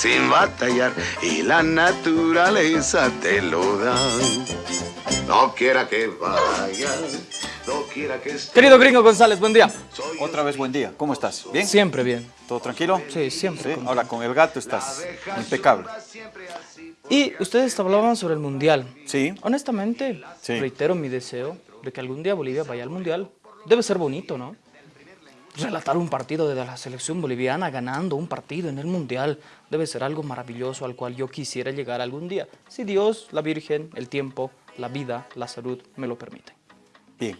sin batallar y la naturaleza te lo da. No quiera que vaya, no quiera que esté. Querido Gringo González, buen día. Otra vez buen día, ¿cómo estás? ¿Bien? Siempre bien. ¿Todo tranquilo? Sí, siempre. ¿Sí? Ahora con el gato estás impecable. Y ustedes hablaban sobre el Mundial. Sí. Honestamente, Sí. reitero mi deseo de que algún día Bolivia vaya al Mundial. Debe ser bonito, ¿no? Relatar un partido de la selección boliviana ganando un partido en el Mundial debe ser algo maravilloso al cual yo quisiera llegar algún día. Si Dios, la Virgen, el tiempo, la vida, la salud me lo permiten. Bien.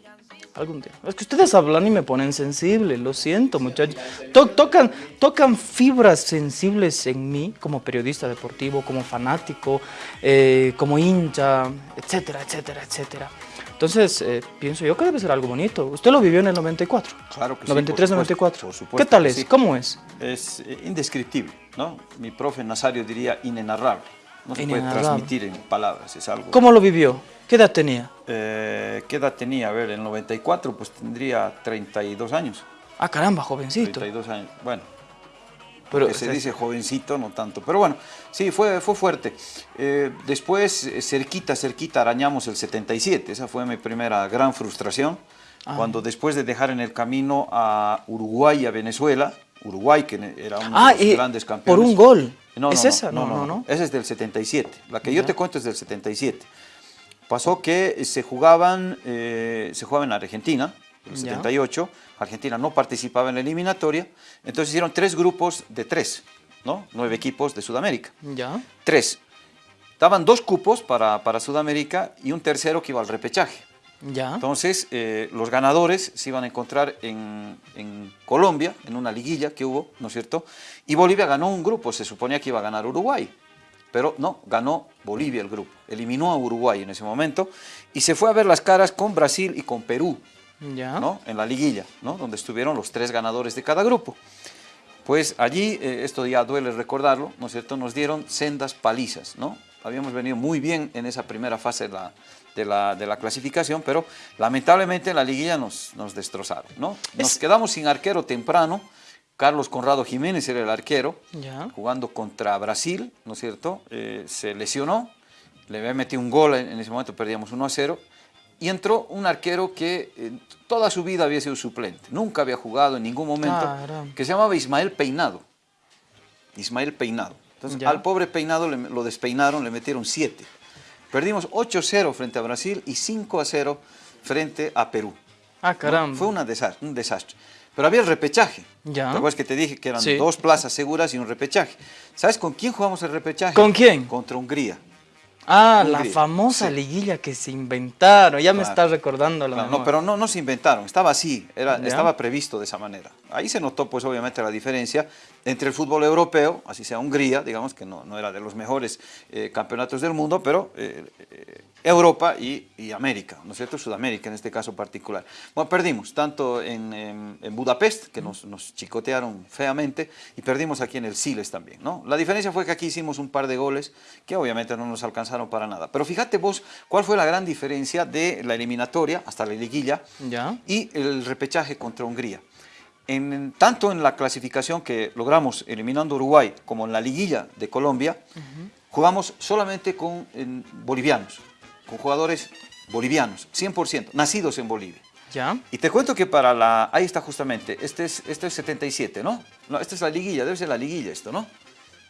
Algún día. Es que ustedes hablan y me ponen sensible, lo siento muchachos. To- tocan, tocan fibras sensibles en mí como periodista deportivo, como fanático, eh, como hincha, etcétera, etcétera, etcétera. Entonces, eh, pienso yo que debe ser algo bonito. Usted lo vivió en el 94. Claro que sí, 93, por 94. supuesto, por supuesto ¿Qué tal es? sí. ¿Cómo es? Es eh, indescriptible, ¿no? Mi profe Nazario diría inenarrable. No se puede transmitir en palabras, es algo... ¿Cómo lo vivió? ¿Qué edad tenía? Eh, ¿Qué edad tenía? A ver, en el 94 pues tendría 32 años. Ah, caramba, jovencito. 32 años, bueno. Pero, que se dice jovencito, no tanto. Pero bueno, sí, fue, fue fuerte. Eh, después, eh, cerquita, cerquita, arañamos el 77. Esa fue mi primera gran frustración. Ah. Cuando después de dejar en el camino a Uruguay y a Venezuela, Uruguay, que era uno Ah, de los y grandes por campeones. un gol. No, ¿Es no, esa? No, No, no, no. Esa es del 77. La que yo te cuento es del 77. Pasó que se jugaban, eh, se jugaba en Argentina, el Ya. 78. Argentina no participaba en la eliminatoria. Entonces hicieron tres grupos de tres, ¿no? Nueve equipos de Sudamérica. Ya. Tres. Daban dos cupos para, para Sudamérica y un tercero que iba al repechaje. Ya. Entonces, eh, los ganadores se iban a encontrar en, en Colombia, en una liguilla que hubo, ¿no es cierto? Y Bolivia ganó un grupo, se suponía que iba a ganar Uruguay, pero no, ganó Bolivia el grupo, eliminó a Uruguay en ese momento y se fue a ver las caras con Brasil y con Perú, Ya. ¿no? En la liguilla, ¿no? Donde estuvieron los tres ganadores de cada grupo. Pues allí, eh, esto ya duele recordarlo, ¿no es cierto? Nos dieron sendas palizas, ¿no? Habíamos venido muy bien en esa primera fase de la, de la, de la clasificación, pero lamentablemente en la liguilla nos, nos destrozaron, ¿no? Nos Es- quedamos sin arquero temprano, Carlos Conrado Jiménez era el arquero, Ya. jugando contra Brasil, ¿no es cierto? Eh, se lesionó, le había metido un gol, en en ese momento perdíamos 1 a 0, y entró un arquero que eh, toda su vida había sido suplente, nunca había jugado en ningún momento, Caramba. que se llamaba Ismael Peinado. Ismael Peinado. Entonces, Ya. al pobre Peinado le- lo despeinaron, le metieron 7. Perdimos 8-0 frente a Brasil y 5-0 frente a Perú. Ah, caramba. Fue una un desastre. Pero había el repechaje. Ya. ¿Te acuerdas que te dije que eran Sí. dos plazas seguras y un repechaje? ¿Sabes con quién jugamos el repechaje? ¿Con quién? Contra Hungría. Ah, la famosa sí. liguilla que se inventaron. Ya me está recordando la Claro, no, pero no, no se inventaron, estaba así, era, Ya. estaba previsto de esa manera. Ahí se notó pues obviamente la diferencia entre el fútbol europeo, así sea Hungría, digamos que no, no era de los mejores eh, campeonatos del mundo, pero eh, eh, Europa y, y América, ¿no es cierto? Sudamérica en este caso particular. Bueno, perdimos tanto en, en- en Budapest, que nos, nos chicotearon feamente, y perdimos aquí en el Siles también, ¿no? La diferencia fue que aquí hicimos un par de goles que obviamente no nos alcanzaron para nada. Pero fíjate vos cuál fue la gran diferencia de la eliminatoria hasta la liguilla Ya. y el repechaje contra Hungría. En, tanto en la clasificación que logramos eliminando Uruguay como en la liguilla de Colombia, jugamos solamente con en, bolivianos, con jugadores bolivianos, 100%, nacidos en Bolivia. Ya. Y te cuento que para la... Ahí está justamente, este es, este es 77, ¿no? No, esta es la liguilla, debe ser la liguilla esto, ¿no?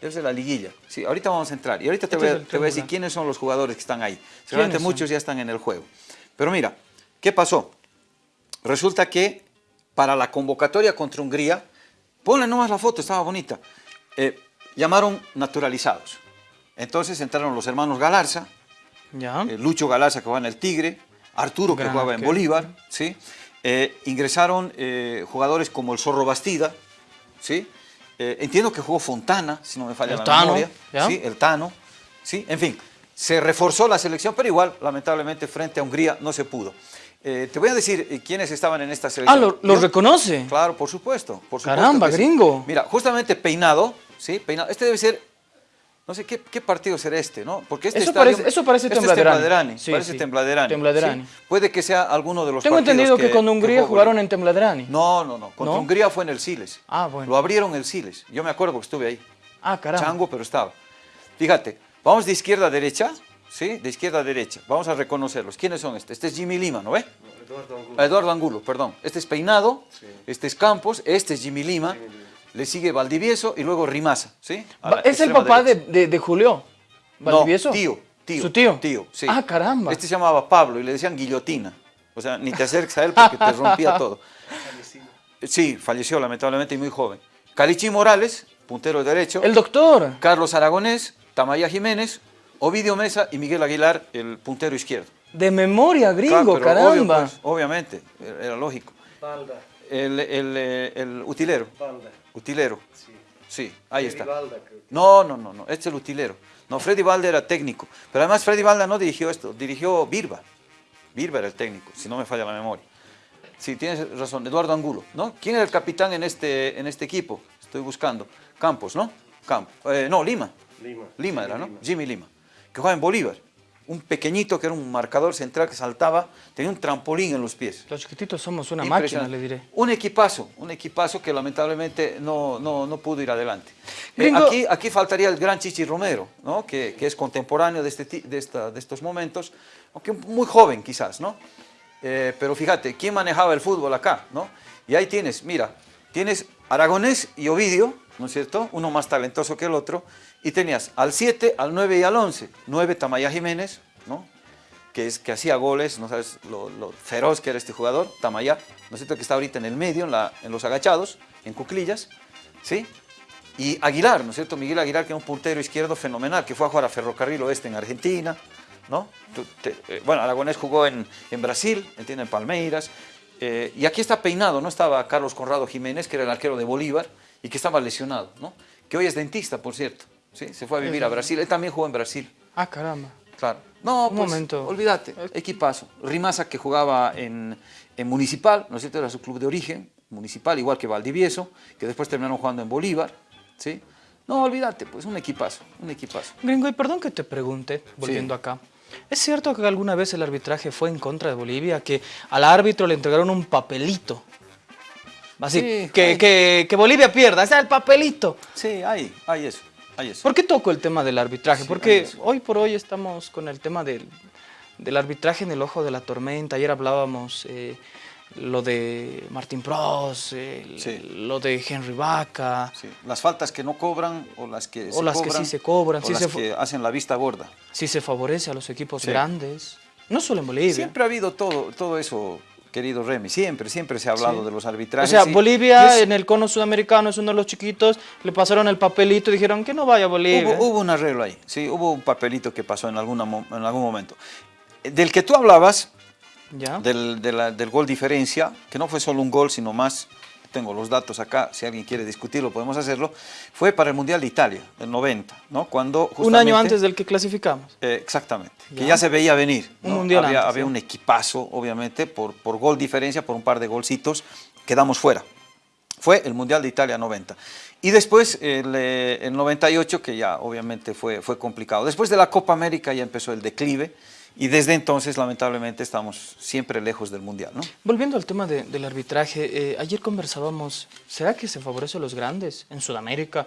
Debe ser la liguilla. Sí, ahorita vamos a entrar. Y ahorita te, Este voy, a, te voy a decir quiénes son los jugadores que están ahí. Seguramente son? muchos ya están en el juego. Pero mira, ¿qué pasó? Resulta que para la convocatoria contra Hungría, ponle nomás la foto, estaba bonita, eh, llamaron naturalizados. Entonces entraron los hermanos Galarza, Ya. eh, Lucho Galarza que jugaba en el Tigre, Arturo que jugaba en. Bolívar, ¿sí? Eh, ingresaron jugadores como el Zorro Bastida, ¿sí? Entiendo que jugó Fontana, si no me falla El la Tano, memoria. ¿sí? El Tano, ¿sí? En fin, se reforzó la selección, pero igual, lamentablemente, frente a Hungría no se pudo. Eh, te voy a decir eh, quiénes estaban en esta Ah, selección. ¿lo, lo Yo- reconoce? Claro, por supuesto. Por supuesto Caramba, que sí. gringo. Mira, justamente Peinado, ¿sí? Peinado. Este debe ser, no sé, ¿qué, qué partido será este, no? Porque este Eso estadio- parece- eso parece este es Tembladerani. Sí, parece sí. Tembladerani. Tembladerani. Puede que sea alguno de los Tengo partidos entendido que, con Hungría jugaron en Tembladerani. No, no, no. Contra ¿No? Hungría fue en el Siles. Ah, bueno. Lo abrieron el Siles. Yo me acuerdo que estuve ahí. Ah, caramba. Chango, pero estaba. Fíjate, vamos de izquierda a derecha, ¿sí? De izquierda a derecha. Vamos a reconocerlos. ¿Quiénes son estos? Este es Jimmy Lima, ¿no ve? Eduardo Angulo. Eduardo Angulo, perdón. Este es Peinado, este es Campos, este es Jimmy Lima, le sigue Valdivieso y luego Rimasa, ¿sí? ¿Es el papá de, de, de Julio? ¿Valdivieso? No, tío, tío. ¿Su tío? Tío, sí. Ah, caramba. Este se llamaba Pablo y le decían guillotina. O sea, ni te acerques a él porque te rompía todo. Sí, falleció lamentablemente y muy joven. Calichi Morales, puntero derecho. El doctor. Carlos Aragonés, Tamaya Jiménez, Ovidio Mesa y Miguel Aguilar, el puntero izquierdo. De memoria, gringo, Claro, pero obvio, caramba. pues, obviamente, era lógico. El, el, eh, el utilero. Balda. Utilero. Sí. Sí, ahí Freddy está. Balda, creo que. No, no, no, no, este es el utilero. No, Freddy Valda era técnico. Pero además Freddy Valda no dirigió esto, dirigió Birba. Birba era el técnico, si no me falla la memoria. Sí, tienes razón, Eduardo Angulo, ¿no? ¿Quién era el capitán en este, en este equipo? Estoy buscando. Campos, ¿no? Campos. Eh, no, Lima. Lima. Lima Jimmy era, ¿no? Lima. Jimmy Lima. Que jugaba en Bolívar. Un pequeñito que era un marcador central que saltaba, tenía un trampolín en los pies. Los chiquititos somos una máquina, le diré. Un equipazo, un equipazo que lamentablemente no, no, no pudo ir adelante. Eh, Gringo- aquí, aquí faltaría el gran Chichi Romero, ¿no? que, que es contemporáneo de, este, de, esta- de estos momentos, aunque muy joven quizás, ¿no? Eh, pero fíjate, ¿quién manejaba el fútbol acá? ¿no? Y ahí tienes, mira, tienes Aragonés y Ovidio, ¿no es cierto? Uno más talentoso que el otro, y tenías al 7, al 9 y al 11. 9 Tamaya Jiménez, ¿no? que, es, que hacía goles, no sabes lo, feroz que era este jugador, Tamayá, ¿no es cierto? Que está ahorita en el medio, en, la- en los agachados, en cuclillas, ¿sí? Y Aguilar, ¿no es cierto? Miguel Aguilar, que era un puntero izquierdo fenomenal, que fue a jugar a Ferrocarril Oeste en Argentina, ¿no? Eh, bueno, Aragonés jugó en, en Brasil, entiende, en Palmeiras, eh, y aquí está peinado, ¿no? Estaba Carlos Conrado Jiménez, que era el arquero de Bolívar, y que estaba lesionado, ¿no? Que hoy es dentista, por cierto, ¿sí? Se fue a vivir a Brasil, él también jugó en Brasil. Ah, caramba. Claro. No, Un pues, momento. olvídate, equipazo. Rimasa que jugaba en, en Municipal, ¿no es cierto? Era su club de origen, Municipal, igual que Valdivieso, que después terminaron jugando en Bolívar, ¿sí? No, olvídate, pues un equipazo, un equipazo. Gringo, y perdón que te pregunte, volviendo acá. ¿Es cierto que alguna vez el arbitraje fue en contra de Bolivia? Que al árbitro le entregaron un papelito. Así, Sí, que, que, que Bolivia pierda, ¡ese es el papelito! Sí, hay, hay eso, hay eso. ¿Por qué toco el tema del arbitraje? Sí, Porque hoy por hoy estamos con el tema del, del arbitraje en el ojo de la tormenta. Ayer hablábamos eh, lo de Martín Prost, Sí. lo de Henry Vaca. Sí, Las faltas que no cobran o las que O se las que sí se cobran, o las se que hacen la vista gorda. Si se favorece a los equipos grandes. No solo en Bolivia. Siempre ha habido todo, todo eso, querido Remy, siempre, siempre se ha hablado Sí. de los O arbitrajes. sea, y- Bolivia es- en el cono sudamericano es uno de los chiquitos, le pasaron el papelito y dijeron que no vaya a Bolivia. Hubo, hubo un arreglo ahí, sí, hubo un papelito que pasó en, alguna en algún momento. Del que tú hablabas, ¿Ya? del, de la- del gol diferencia, que no fue solo un gol, sino más, tengo los datos acá, si alguien quiere discutirlo podemos hacerlo, fue para el Mundial de Italia, del 90, ¿no? Cuando Un año antes del que clasificamos. Eh, exactamente, que Ya. se veía venir. Un mundial había, antes, había sí. un equipazo, obviamente, por, por gol diferencia, por un par de golcitos, quedamos fuera. Fue el Mundial de Italia 90. Y después el, eh, el 98, que ya obviamente fue, fue complicado. Después de la Copa América ya empezó el declive y desde entonces lamentablemente estamos siempre lejos del Mundial. ¿no? Volviendo al tema de- del arbitraje, eh, ayer conversábamos, ¿será que se favorece a los grandes en Sudamérica?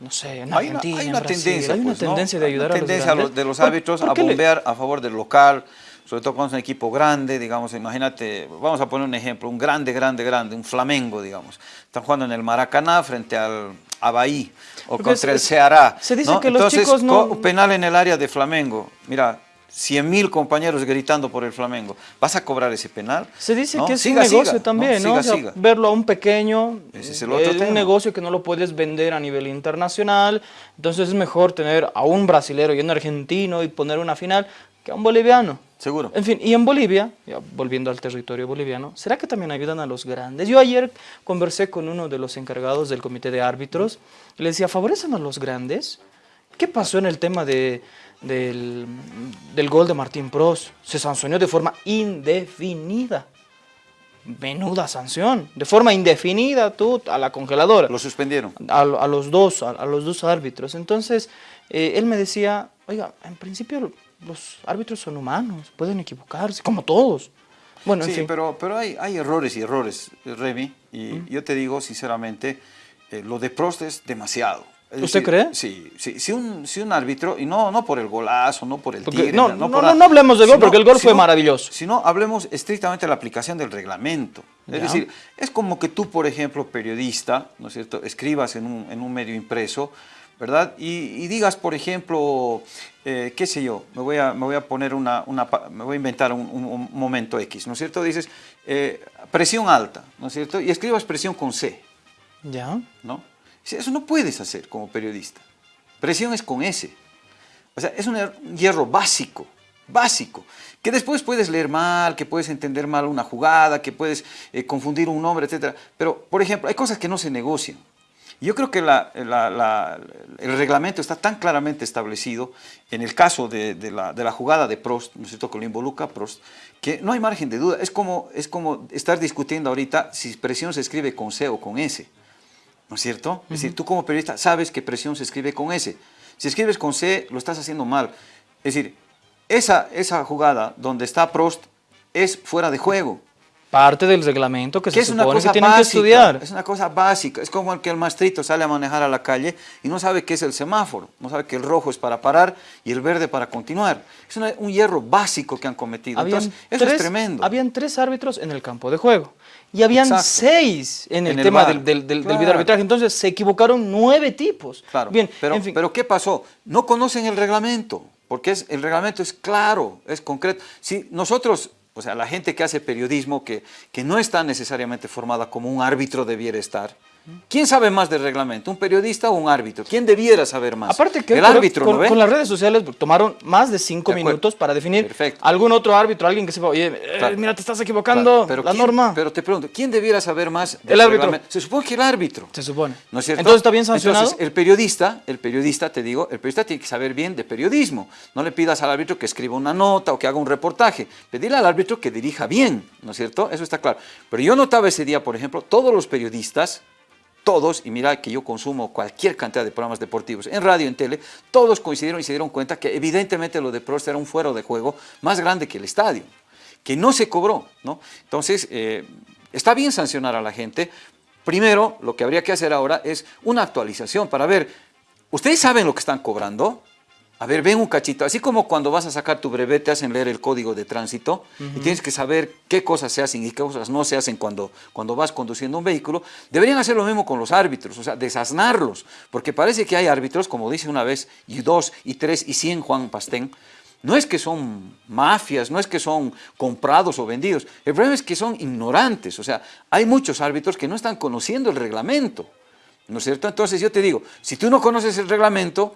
No sé, en Hay una, Argentina, hay en una Brasil, tendencia, hay una pues, ¿no? tendencia de Hay una ayudar tendencia a los grandes. de los ¿Por- árbitros a le- bombear a favor del local, sobre todo cuando es un equipo grande, digamos, imagínate, vamos a poner un ejemplo, un grande, grande, grande, un Flamengo, digamos. Están jugando en el Maracaná frente al Abaí o Porque contra el Ceará. se dice ¿no? que los Entonces, chicos no- penal en el área de Flamengo. Mira, 100 mil compañeros gritando por el Flamengo. ¿Vas a cobrar ese penal? Se dice ¿No? que es Siga, un negocio siga, también, ¿no? Siga, O sea, siga. verlo a un pequeño, Ese es el otro un negocio que no lo puedes vender a nivel internacional, entonces es mejor tener a un brasilero y un argentino y poner una final que a un boliviano. Seguro. En fin, y en Bolivia, ya volviendo al territorio boliviano, ¿será que también ayudan a los grandes? Yo ayer conversé con uno de los encargados del comité de árbitros y le decía, ¿favorecen a los grandes? ¿Qué pasó en el tema de, del, del gol de Martín Pros? Se sancionó de forma indefinida. Menuda sanción. De forma indefinida, tú a la congeladora Lo suspendieron. a, a los dos, a, a los dos árbitros. Entonces, eh, él me decía, oiga, en principio los árbitros son humanos, pueden equivocarse, como todos. Bueno, en Sí, fin. pero, pero hay, hay errores y errores, Remy, y yo te digo sinceramente, eh, lo de Prost es demasiado, Es ¿Usted decir, cree? Sí, sí. Si un, si un árbitro, y no, no por el golazo, no por el Porque- tigre, no, no, nada, no, no hablemos del gol, sino- porque el gol fue sino- maravilloso. Sino hablemos estrictamente de la aplicación del reglamento. Es Ya. decir, es como que tú, por ejemplo, periodista, ¿no es cierto?, escribas en un, en un medio impreso, ¿verdad? Y, y digas, por ejemplo, eh, qué sé yo, me voy a, me voy a poner una, me voy a inventar un, un- un momento X, ¿no es cierto? Dices, eh, presión alta, ¿no es cierto? Y escribas presión con C. Ya. ¿no? Eso no puedes hacer como periodista. Presión es con S. O sea, es un er- un hierro básico, básico, que después puedes leer mal, que puedes entender mal una jugada, que puedes eh, confundir un nombre, etc. Pero, por ejemplo, hay cosas que no se negocian. Yo creo que el reglamento está tan claramente establecido en el caso de, la, jugada de Prost, ¿no es cierto?, que lo involucra Prost, que no hay margen de duda. Es como, es como estar discutiendo ahorita si presión se escribe con C o con S. ¿No es cierto? Es decir, tú como periodista sabes que presión se escribe con S. Si escribes con C, lo estás haciendo mal. Es decir, esa, esa jugada donde está Prost es fuera de juego. Parte del reglamento que Que se es una supone cosa que tienen que básica. estudiar. Es una cosa básica. Es como el que el maestrito sale a manejar a la calle y no sabe qué es el semáforo. No sabe que el rojo es para parar y el verde para continuar. Es una- un hierro básico que han cometido. Habían Entonces, eso tres- es tremendo. Habían tres árbitros en el campo de juego. Y habían Exacto. seis en el En el tema del, del, del, del Claro. videoarbitraje. Entonces se equivocaron nueve tipos. Claro, Bien, pero, en fin. pero ¿qué pasó? No conocen el reglamento, porque es, el reglamento es claro, es concreto. Si nosotros, o sea, la gente que hace periodismo, que, que no está necesariamente formada como un árbitro debiera estar, ¿quién sabe más del reglamento? ¿Un periodista o un árbitro? ¿Quién debiera saber más? Aparte que el con, árbitro, con- ¿no ve? con las redes sociales tomaron más de cinco De minutos para definir Perfecto. algún otro árbitro, alguien que sepa, oye, eh, mira, te estás equivocando, Claro, la ¿quién- norma. Pero te pregunto, ¿quién debiera saber más del El árbitro. reglamento? Se supone que el árbitro. se supone. ¿No es cierto? Entonces está bien sancionado. Entonces, el periodista, el periodista, te digo, el periodista tiene que saber bien de periodismo. No le pidas al árbitro que escriba una nota o que haga un reportaje. Pedirle al árbitro que dirija bien, ¿no es cierto? Eso está claro. Pero yo notaba ese día, por ejemplo, todos los periodistas, todos, y mira que yo consumo cualquier cantidad de programas deportivos, en radio, en tele, todos coincidieron y se dieron cuenta que evidentemente lo de Prost era un fuero de juego más grande que el estadio, que no se cobró, ¿no? Entonces, eh, está bien sancionar a la gente. Primero, lo que habría que hacer ahora es una actualización para ver, ¿ustedes saben lo que están cobrando? A ver, ven un cachito, así como cuando vas a sacar tu breve te hacen leer el código de tránsito y tienes que saber qué cosas se hacen y qué cosas no se hacen cuando, cuando vas conduciendo un vehículo, deberían hacer lo mismo con los árbitros, o sea, desaznarlos, porque parece que hay árbitros, como dice una vez, y dos, y tres, y cien Juan Pastén, no es que son mafias, no es que son comprados o vendidos, el problema es que son ignorantes, o sea, hay muchos árbitros que no están conociendo el reglamento, ¿no es cierto? Entonces yo te digo, si tú no conoces el reglamento,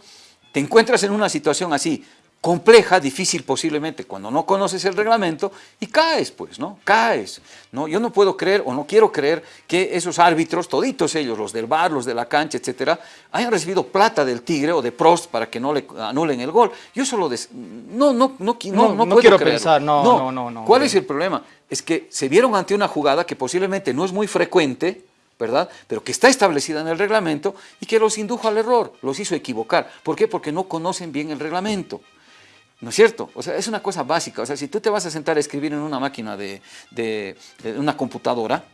te encuentras en una situación así, compleja, difícil posiblemente, cuando no conoces el reglamento y caes, pues, ¿no? Caes, ¿no? Yo no puedo creer o no quiero creer que esos árbitros, toditos ellos, los del bar, los de la cancha, etcétera, hayan recibido plata del Tigre o de Prost para que no le anulen el gol. Yo solo des- no, no, no, no, No, no puedo quiero creerlo. pensar, no, no, no, no, ¿Cuál es el problema? Es que se vieron ante una jugada que posiblemente no es muy frecuente, ¿verdad? Pero que está establecida en el reglamento y que los indujo al error, los hizo equivocar. ¿Por qué? Porque no conocen bien el reglamento. ¿No es cierto? O sea, es una cosa básica. O sea, si tú te vas a sentar a escribir en una máquina de, de- de una computadora,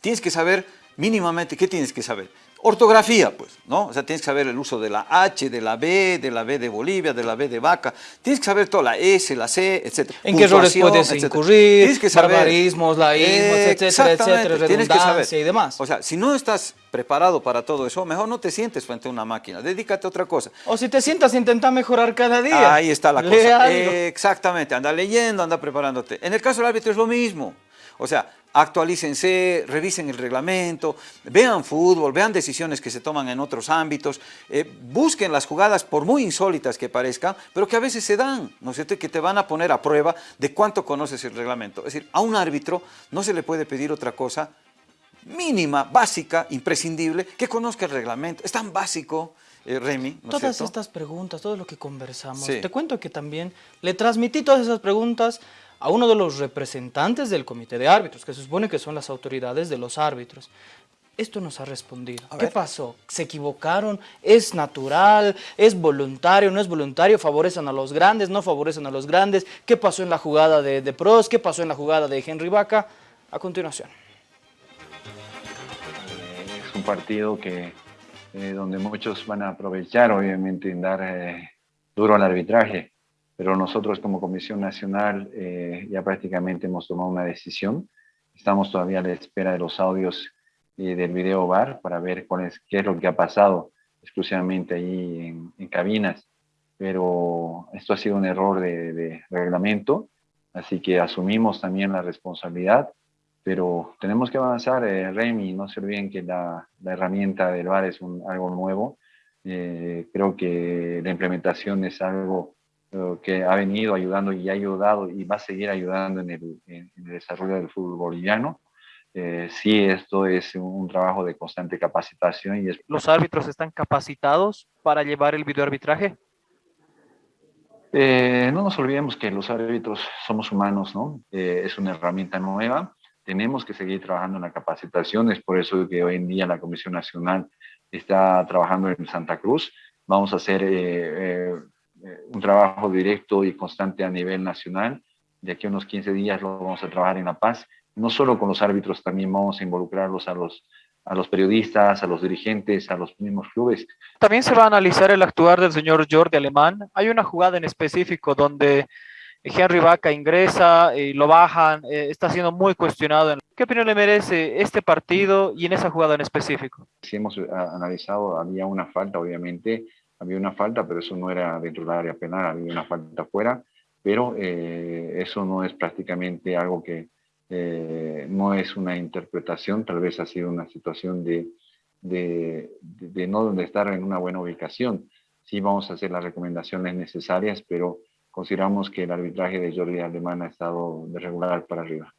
tienes que saber mínimamente, ¿qué tienes que saber? Ortografía, pues, ¿no? O sea, tienes que saber el uso de la H, de la B, de la B de Bolivia, de la B de vaca. Tienes que saber toda la S, la C, etc. ¿En qué errores puedes etcétera. incurrir? Tienes que saber. Barbarismos, laísmos, etcétera, Exactamente, etcétera, tienes que saber. y demás. O sea, si no estás preparado para todo eso, mejor no te sientes frente a una máquina. Dedícate a otra cosa. O si te sientas, intenta mejorar cada día. Ahí está la cosa. Exactamente, anda leyendo, anda preparándote. En el caso del árbitro es lo mismo. O sea, actualícense, revisen el reglamento, vean fútbol, vean decisiones que se toman en otros ámbitos, eh, busquen las jugadas por muy insólitas que parezcan, pero que a veces se dan, ¿no es cierto? Que te van a poner a prueba de cuánto conoces el reglamento. Es decir, a un árbitro no se le puede pedir otra cosa mínima, básica, imprescindible, que conozca el reglamento. Es tan básico, eh, Remy, ¿no es Todas estas preguntas, todo lo que conversamos, Sí. te cuento que también le transmití todas esas preguntas a uno de los representantes del comité de árbitros, que se supone que son las autoridades de los árbitros. Esto nos ha respondido. A ¿Qué ver. pasó? ¿Se equivocaron? ¿Es natural? ¿Es voluntario? ¿No es voluntario? ¿Favorecen a los grandes? ¿No favorecen a los grandes? ¿Qué pasó en la jugada de, de Pros? ¿Qué pasó en la jugada de Henry Vaca? A continuación. es un partido que eh, donde muchos van a aprovechar, obviamente, en dar eh, duro al arbitraje, pero nosotros como Comisión Nacional eh, ya prácticamente hemos tomado una decisión. Estamos todavía a la espera de los audios del video bar para ver cuál es, qué es lo que ha pasado exclusivamente ahí en, en cabinas, pero esto ha sido un error de, de reglamento, así que asumimos también la responsabilidad pero tenemos que avanzar, eh, Remy, no se olviden que la, la herramienta del VAR es un, algo nuevo, eh, creo que la implementación es algo eh, que ha venido ayudando y ha ayudado y va a seguir ayudando en el, en, el desarrollo del fútbol boliviano. Eh, sí, esto es un trabajo de constante capacitación. y es... ¿Los árbitros están capacitados para llevar el videoarbitraje? Eh, no nos olvidemos que los árbitros somos humanos, ¿no? Eh, es una herramienta nueva tenemos que seguir trabajando en la capacitación, es por eso que hoy en día la Comisión Nacional está trabajando en Santa Cruz. Vamos a hacer eh, eh, un trabajo directo y constante a nivel nacional. De aquí a unos 15 días lo vamos a trabajar en La Paz. No solo con los árbitros, también vamos a involucrarlos a los, a los periodistas, a los dirigentes, a los mismos clubes. También se va a analizar el actuar del señor Jordi Alemán. Hay una jugada en específico donde Henry Vaca ingresa y lo bajan, eh, está siendo muy cuestionado. ¿Qué opinión le merece este partido y en esa jugada en específico? Si hemos eh, analizado, había una falta, obviamente, había una falta, pero eso no era dentro del área penal, había una falta fuera, pero eh, eso no es prácticamente algo que eh, no es una interpretación, tal vez ha sido una situación de, de, de, de no estar en una buena ubicación. Sí vamos a hacer las recomendaciones necesarias, pero consideramos que el arbitraje de Jordi Alemán ha estado de regular para arriba.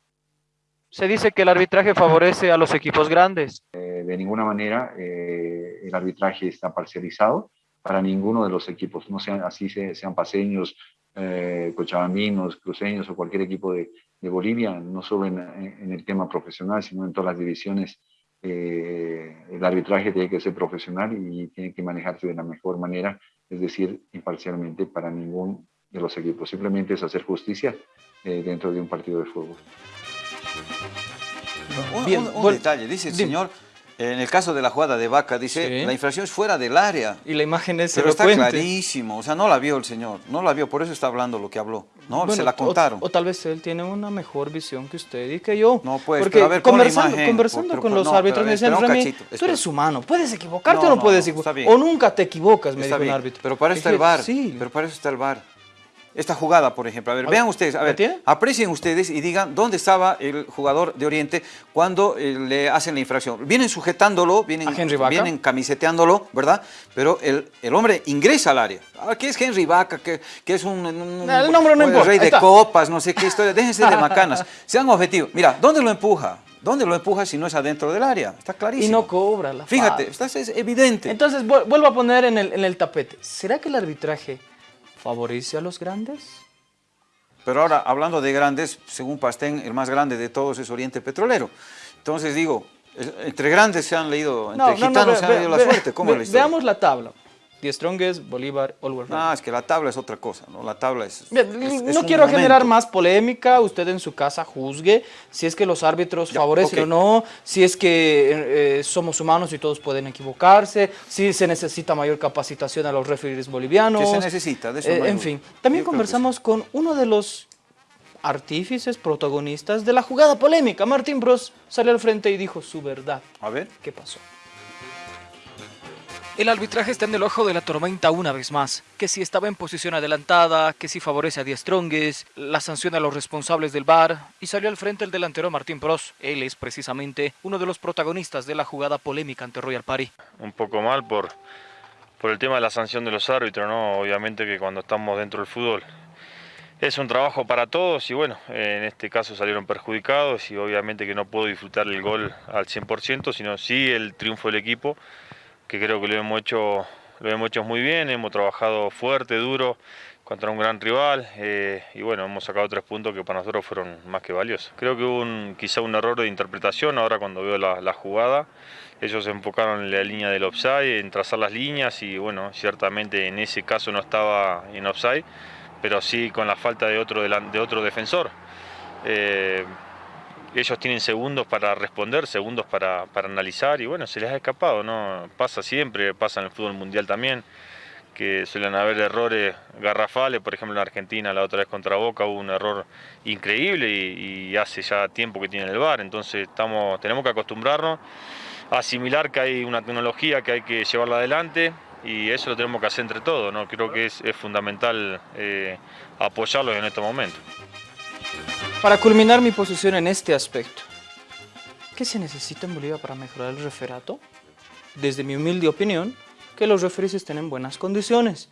Se dice que el arbitraje favorece a los equipos grandes. Eh, de ninguna manera eh, el arbitraje está parcializado para ninguno de los equipos, no sean así sean paseños, eh, cochabambinos, cruceños o cualquier equipo de, de Bolivia, no solo en, en, el tema profesional, sino en todas las divisiones. Eh, el arbitraje tiene que ser profesional y tiene que manejarse de la mejor manera, es decir, imparcialmente para ningún de los equipos. Simplemente es hacer justicia eh, dentro de un partido de fútbol. Un, Bien, un, un detalle, dice el dime. señor, en el caso de la jugada de Vaca, dice, sí. la infracción es fuera del área. Y la imagen es Pero elocuente. está clarísimo, o sea, no la vio el señor, no la vio, por eso está hablando lo que habló. No, bueno, se la contaron. O, o, tal vez él tiene una mejor visión que usted y que yo. No, pues, Porque a ver, conversando, imagen, conversando pero, con pero, los no, árbitros me decían, cachito, tú eres humano, puedes equivocarte no, o no, puedes equivocarte. O nunca te equivocas, me está dijo bien, un árbitro. Pero para eso está el VAR, sí. pero para eso está el VAR esta jugada, por ejemplo. A ver, a vean ustedes, a ver, ¿tiene? aprecien ustedes y digan dónde estaba el jugador de Oriente cuando eh, le hacen la infracción. Vienen sujetándolo, vienen, vienen camiseteándolo, ¿verdad? Pero el, el, hombre ingresa al área. Ahora, ¿qué es Henry Vaca? ¿Qué, qué es un, un el nombre no rey de copas? No sé qué historia. Déjense de macanas. Sean objetivos. Mira, ¿dónde lo empuja? ¿Dónde lo empuja si no es adentro del área? Está clarísimo. Y no cobra la Fíjate, está, es evidente. Entonces, vuelvo a poner en el, en el tapete. ¿Será que el arbitraje favorece a los grandes? Pero ahora, hablando de grandes, según Pastén, el más grande de todos es Oriente Petrolero. Entonces digo, entre grandes se han leído, entre no, gitanos no, no, se han leído la suerte. ¿Cómo ve, Veamos la tabla. The Strongest, Bolívar, All No, es que la tabla es otra cosa, ¿no? La tabla es... Bien, es, no es quiero momento. generar más polémica, usted en su casa juzgue si es que los árbitros ya, favorecen okay. o no, si es que eh, somos humanos y todos pueden equivocarse, si se necesita mayor capacitación a los referees bolivianos. ¿Qué se necesita? De eso eh, no en fin, también Yo conversamos con uno de los artífices, protagonistas de la jugada polémica. Martín Bros salió al frente y dijo su verdad. A ver. ¿Qué pasó? El arbitraje está en el ojo de la tormenta una vez más. Que si estaba en posición adelantada, que si favorece a Die Stronges, la sanción a los responsables del VAR y salió al frente el delantero Martín Pros. Él es precisamente uno de los protagonistas de la jugada polémica ante Royal Party. Un poco mal por, por el tema de la sanción de los árbitros, ¿no? Obviamente que cuando estamos dentro del fútbol es un trabajo para todos y bueno, en este caso salieron perjudicados y obviamente que no puedo disfrutar el gol al 100%, sino sí el triunfo del equipo que creo que lo hemos hecho, lo hemos hecho muy bien, hemos trabajado fuerte, duro, contra un gran rival eh, y bueno, hemos sacado tres puntos que para nosotros fueron más que valiosos. Creo que hubo un, quizá un error de interpretación ahora cuando veo la, la, jugada, ellos se enfocaron en la línea del offside, en trazar las líneas y bueno, ciertamente en ese caso no estaba en offside, pero sí con la falta de otro, de otro defensor. Eh, ellos tienen segundos para responder, segundos para, para, analizar y bueno, se les ha escapado, ¿no? Pasa siempre, pasa en el fútbol mundial también, que suelen haber errores garrafales, por ejemplo en Argentina la otra vez contra Boca hubo un error increíble y, hace ya tiempo que tiene el VAR, entonces estamos, tenemos que acostumbrarnos a asimilar que hay una tecnología que hay que llevarla adelante y eso lo tenemos que hacer entre todos, ¿no? creo que es, es fundamental eh, apoyarlos en estos momentos. Para culminar mi posición en este aspecto, ¿qué se necesita en Bolivia para mejorar el referato? Desde mi humilde opinión, que los referees estén en buenas condiciones,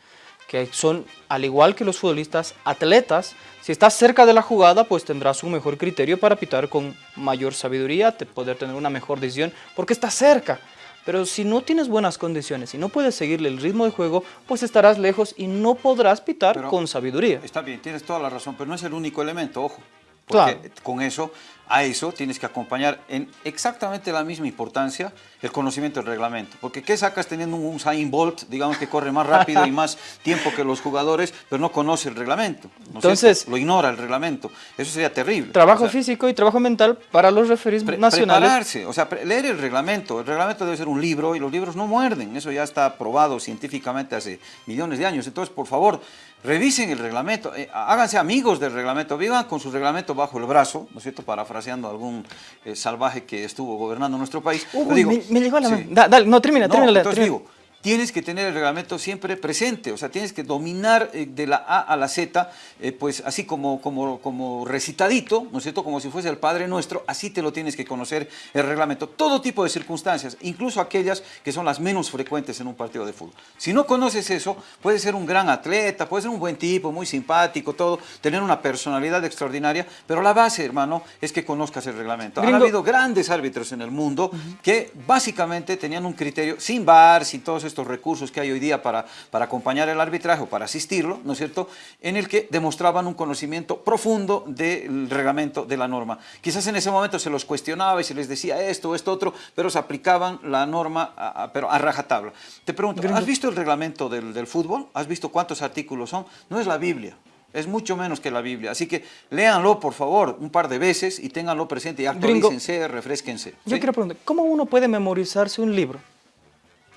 que son, al igual que los futbolistas, atletas, si estás cerca de la jugada, pues tendrás un mejor criterio para pitar con mayor sabiduría, te poder tener una mejor decisión, porque estás cerca. Pero si no tienes buenas condiciones y no puedes seguirle el ritmo de juego, pues estarás lejos y no podrás pitar Pero con sabiduría. Está bien, tienes toda la razón, pero no es el único elemento, ojo. Porque Claro. con eso, a eso tienes que acompañar en exactamente la misma importancia el conocimiento del reglamento. Porque ¿qué sacas teniendo un Usain Bolt, digamos que corre más rápido y más tiempo que los jugadores, pero no conoce el reglamento? ¿no es Entonces- cierto? lo ignora el reglamento. Eso sería terrible. Trabajo O sea, físico y trabajo mental para los referees Pre- nacionales. Prepararse, o sea, leer el reglamento. El reglamento debe ser un libro y los libros no muerden. Eso ya está probado científicamente hace millones de años. Entonces, por favor, revisen el reglamento, eh, háganse amigos del reglamento, vivan con su reglamento bajo el brazo, ¿no es cierto? Parafraseando a algún eh, salvaje que estuvo gobernando nuestro país. Uy, digo, me, me llegó a la sí. mano. Da- dale, no, termina, No, termina. entonces termina. digo, tienes que tener el reglamento siempre presente, o sea, tienes que dominar eh, de la A a la Z, eh, pues así como, como, como recitadito, ¿no es cierto? Como si fuese el Padre Nuestro, así te lo tienes que conocer el reglamento. Todo tipo de circunstancias, incluso aquellas que son las menos frecuentes en un partido de fútbol. Si no conoces eso, puedes ser un gran atleta, puedes ser un buen tipo, muy simpático, todo, tener una personalidad extraordinaria, pero la base, hermano, es que conozcas el reglamento. Han Gringo. habido grandes árbitros en el mundo que básicamente tenían un criterio sin VAR, sin todos estos recursos que hay hoy día para, para acompañar el arbitraje o para asistirlo, ¿no es cierto?, en el que demostraban un conocimiento profundo del reglamento de la norma. Quizás en ese momento se los cuestionaba y se les decía esto o esto otro, pero se aplicaban la norma a, a- pero a rajatabla. Te pregunto, ¿has visto el reglamento del, del fútbol? ¿Has visto cuántos artículos son? No es la Biblia. Es mucho menos que la Biblia. Así que léanlo, por favor, un par de veces y ténganlo presente y actualícense, refresquense. Yo ¿sí? quiero preguntar, ¿cómo uno puede memorizarse un libro?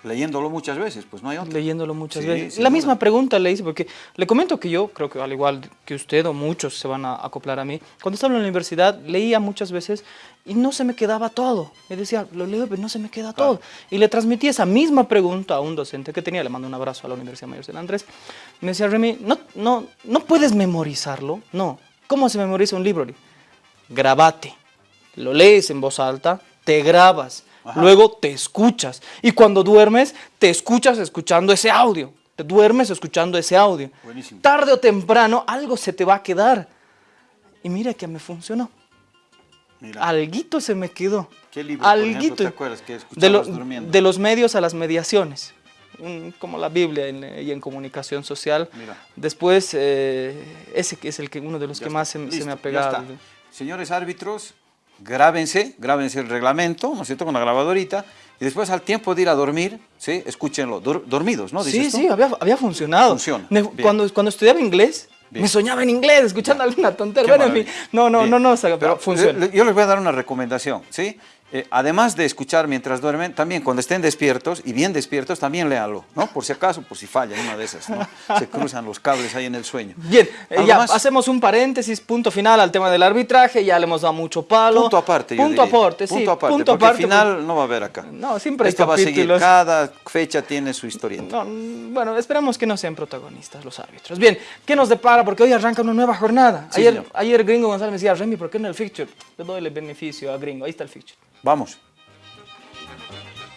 Leyéndolo muchas veces, pues no hay otro. Leyéndolo muchas Sí, veces. La duda. misma pregunta le hice, porque le comento que yo, creo que al igual que usted o muchos se van a acoplar a mí, cuando estaba en la universidad leía muchas veces y no se me quedaba todo. Me decía, lo leo, pero no se me queda todo. Y le transmití esa misma pregunta a un docente que tenía, le mando un abrazo a la Universidad Mayor de Andrés. Me decía, Remy, no, no, no puedes memorizarlo. No. ¿Cómo se memoriza un libro? Grabate. Lo lees en voz alta, te grabas, luego te escuchas. Y cuando duermes, te escuchas escuchando ese audio. Te duermes escuchando ese audio. Buenísimo. Tarde o temprano algo se te va a quedar. Y mira que me funcionó. Mira, Alguito se me quedó. ¿Qué libro, por ejemplo, Alguito. te acuerdas que de, lo- de los medios a las mediaciones. Mm, Como la Biblia en, y en comunicación social. Mira. Después, eh, ese que es el que, uno de los Ya que está. más se, se me ha pegado. Señores árbitros, grábense, grábense el reglamento, ¿no es cierto?, con la grabadorita, y después al tiempo de ir a dormir, ¿sí?, escúchenlo, dur- dormidos, ¿no? Sí, tú. sí, había, había funcionado. Funciona, Me- cuando, cuando estudiaba inglés, Bien. me soñaba en inglés, escuchando alguna tontería. Qué Bueno, en fin, maravilla. no, no, Bien. no, no, pero Pero funciona. le- Yo les voy a dar una recomendación, ¿sí? Eh, además de escuchar mientras duermen, también cuando estén despiertos, y bien despiertos, también léanlo, ¿no? Por si acaso, por si falla una de esas, ¿no? Se cruzan los cables ahí en el sueño. Bien, eh, ¿Algo ya más? hacemos un paréntesis, punto final al tema del arbitraje, ya le hemos dado mucho palo. Punto aparte, yo Punto diría. aparte, sí. Punto aparte, punto porque aparte. al final no va a haber acá. No, siempre Esto va a seguir, cada fecha tiene su historieta. No, mm, bueno, esperamos que no sean protagonistas los árbitros. Bien, ¿qué nos depara? Porque hoy arranca una nueva jornada. Sí, ayer, señor. ayer Gringo González me decía, Remy, ¿por qué no el fixture? Le doy el beneficio a Gringo, ahí está el fixture. Vamos.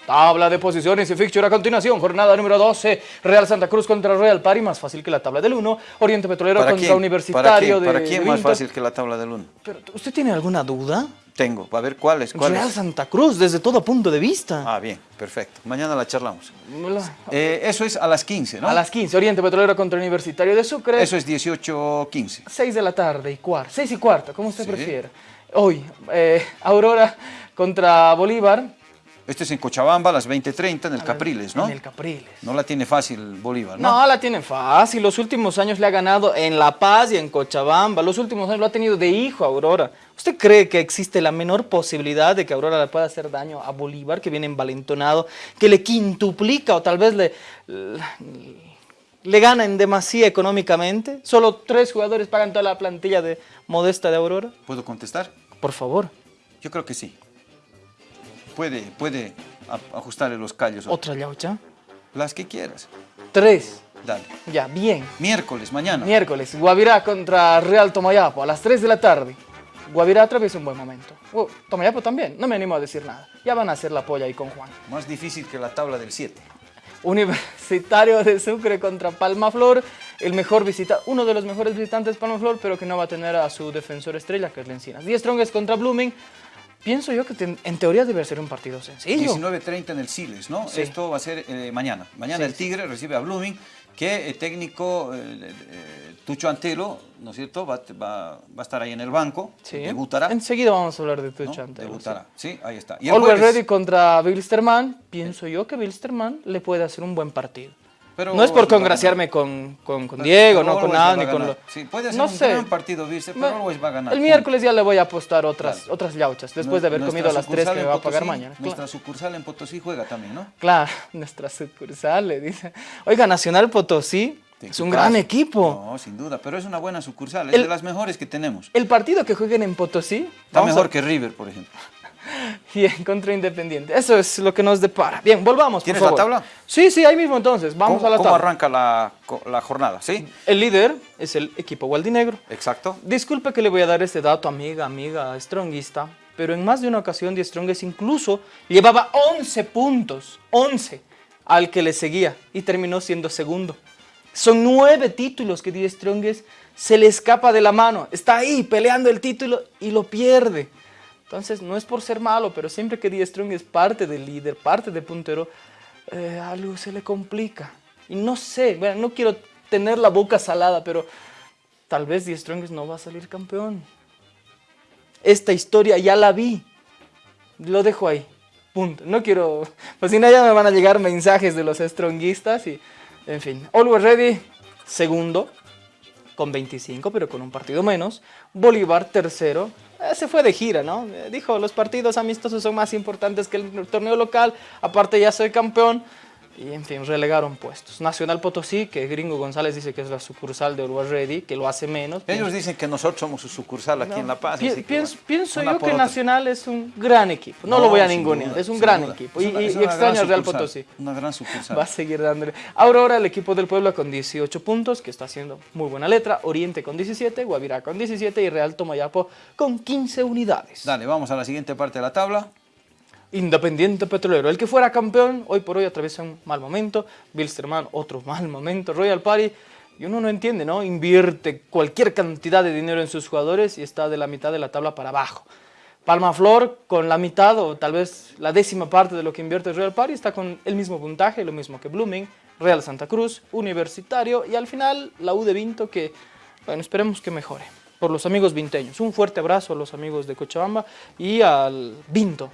Tabla de posiciones y fixture a continuación. Jornada número 12. Real Santa Cruz contra Real Pari, más fácil que la tabla del 1. Oriente Petrolero ¿Para contra quién? Universitario ¿Para ¿Para quién de más Vinto. fácil que la tabla del 1? Pero, ¿Usted tiene alguna duda? Tengo. A ver, ¿cuáles? ¿Cuáles? Real Santa Cruz, desde todo punto de vista. Ah, bien, perfecto. Mañana la charlamos. La- Eh, eso es a las 15, ¿no? A las 15, Oriente Petrolero contra Universitario de Sucre. Eso es 18.15. 6 de la tarde y cuarto, 6 y cuarto, como usted Sí. prefiera. Hoy, eh, Aurora contra Bolívar. Este es en Cochabamba a las 20.30 en el A Capriles, ¿no? En el Capriles. No la tiene fácil Bolívar, ¿no? No, la tiene fácil. Los últimos años le ha ganado en La Paz y en Cochabamba. Los últimos años lo ha tenido de hijo Aurora. ¿Usted cree que existe la menor posibilidad de que Aurora le pueda hacer daño a Bolívar, que viene envalentonado, que le quintuplica o tal vez le, le gana en demasía económicamente? Solo tres jugadores pagan toda la plantilla de modesta de Aurora. ¿Puedo contestar? Por favor, Yo creo que sí. Puede, puede ajustarle los callos. otra yaucha. Las que quieras. Tres. Dale. Ya, bien. Miércoles, mañana. Miércoles, Guavirá contra Real Tomayapo a las 3 de la tarde. Guavirá atraviesa un buen momento. Tomayapo también, no me animo a decir nada. Ya van a hacer la polla ahí con Juan. Más difícil que la tabla del 7. Universitario de Sucre contra Palmaflor, el mejor visita, uno de los mejores visitantes Palmaflor, pero que no va a tener a su defensor estrella, que es Lencinas. 10 Strongest contra Blooming. Pienso yo que en teoría debe ser un partido sencillo. 19.30 en el Siles, ¿no? Sí. Esto va a ser eh, mañana. Mañana Sí, el Tigre recibe a Blooming, que el técnico eh, eh, Tucho Antelo, ¿no es cierto? Va, va- va a estar ahí en el banco, debutará. Enseguida vamos a hablar de ¿no? Tucho Antelo, Debutará, sí. ahí está. Always jueves- Ready contra Bilsterman. Pienso yo que Bilsterman le puede hacer un buen partido. Pero no es por congraciarme con, con. Diego, no con nada, ni con lo... Sí, puede ser no un sé. gran partido, Virse, pero Always va a ganar. El miércoles ya le voy a apostar otras, Claro. otras yauchas, después de haber comido las tres que me va a pagar mañana. Nuestra sucursal en Potosí juega también, ¿no? claro, nuestra sucursal le dice. Oiga, Nacional Potosí Sí, es un gran equipo. No, sin duda, pero es una buena sucursal, es El- de las mejores que tenemos. El partido que jueguen en Potosí Está mejor a- que River, por ejemplo. Bien, contra Independiente. Eso es lo que nos depara. Bien, volvamos. por ¿Tienes la tabla? Sí, sí, ahí mismo entonces. Vamos ¿Cómo, a la cómo tabla. arranca la, la jornada? ¿Sí? El líder es el equipo Gualdinegro. Exacto. Disculpe que le voy a dar este dato, amiga, amiga, stronguista, pero en más de una ocasión Die Strongest incluso llevaba 11 puntos, 11, al que le seguía y terminó siendo segundo. Son nueve títulos que Die Strongest se le escapa de la mano. Está ahí peleando el título y lo pierde. Entonces, no es por ser malo, pero siempre que Die Strongest parte del líder, parte de puntero, eh, algo se le complica. Y no sé, bueno, no quiero tener la boca salada, pero tal vez Die Strongest no va a salir campeón. Esta historia ya la vi. Lo dejo ahí. Punto. No quiero. Pues si no, ya me van a llegar mensajes de los stronguistas y. En fin. Always Ready, segundo, con 25, pero con un partido menos. Bolívar, tercero. Eh, se fue de gira, ¿no? Eh, dijo: los partidos amistosos son más importantes que el torneo local. Aparte, ya soy campeón. Y en fin, relegaron puestos. Nacional Potosí, que Gringo González dice que es la sucursal de Always Ready, que lo hace menos. Ellos dicen que nosotros somos su sucursal aquí en La Paz. Pi- así que, pienso bueno, pienso yo que. Nacional es un gran equipo. No, No, lo voy a ningunear, es un gran duda. equipo. Es Y, una- y- es y una extraño al Real Potosí. Una gran sucursal. Va a seguir dándole. Aurora, el equipo del pueblo con 18 puntos, que está haciendo muy buena letra. Oriente con 17, Guavirá con 17 y Real Tomayapo con 15 unidades. Dale, vamos a la siguiente parte de la tabla. Independiente Petrolero, el que fuera campeón, hoy por hoy atraviesa un mal momento. Bilsterman, otro mal momento. Royal Party, y uno no entiende, ¿no? Invierte cualquier cantidad de dinero en sus jugadores y está de la mitad de la tabla para abajo. Palma Flor, con la mitad o tal vez la décima parte de lo que invierte Royal Party, está con el mismo puntaje, lo mismo que Blooming, Real Santa Cruz, Universitario y al final la U de Vinto que, bueno, esperemos que mejore. Por los amigos vinteños. Un fuerte abrazo a los amigos de Cochabamba y al Vinto.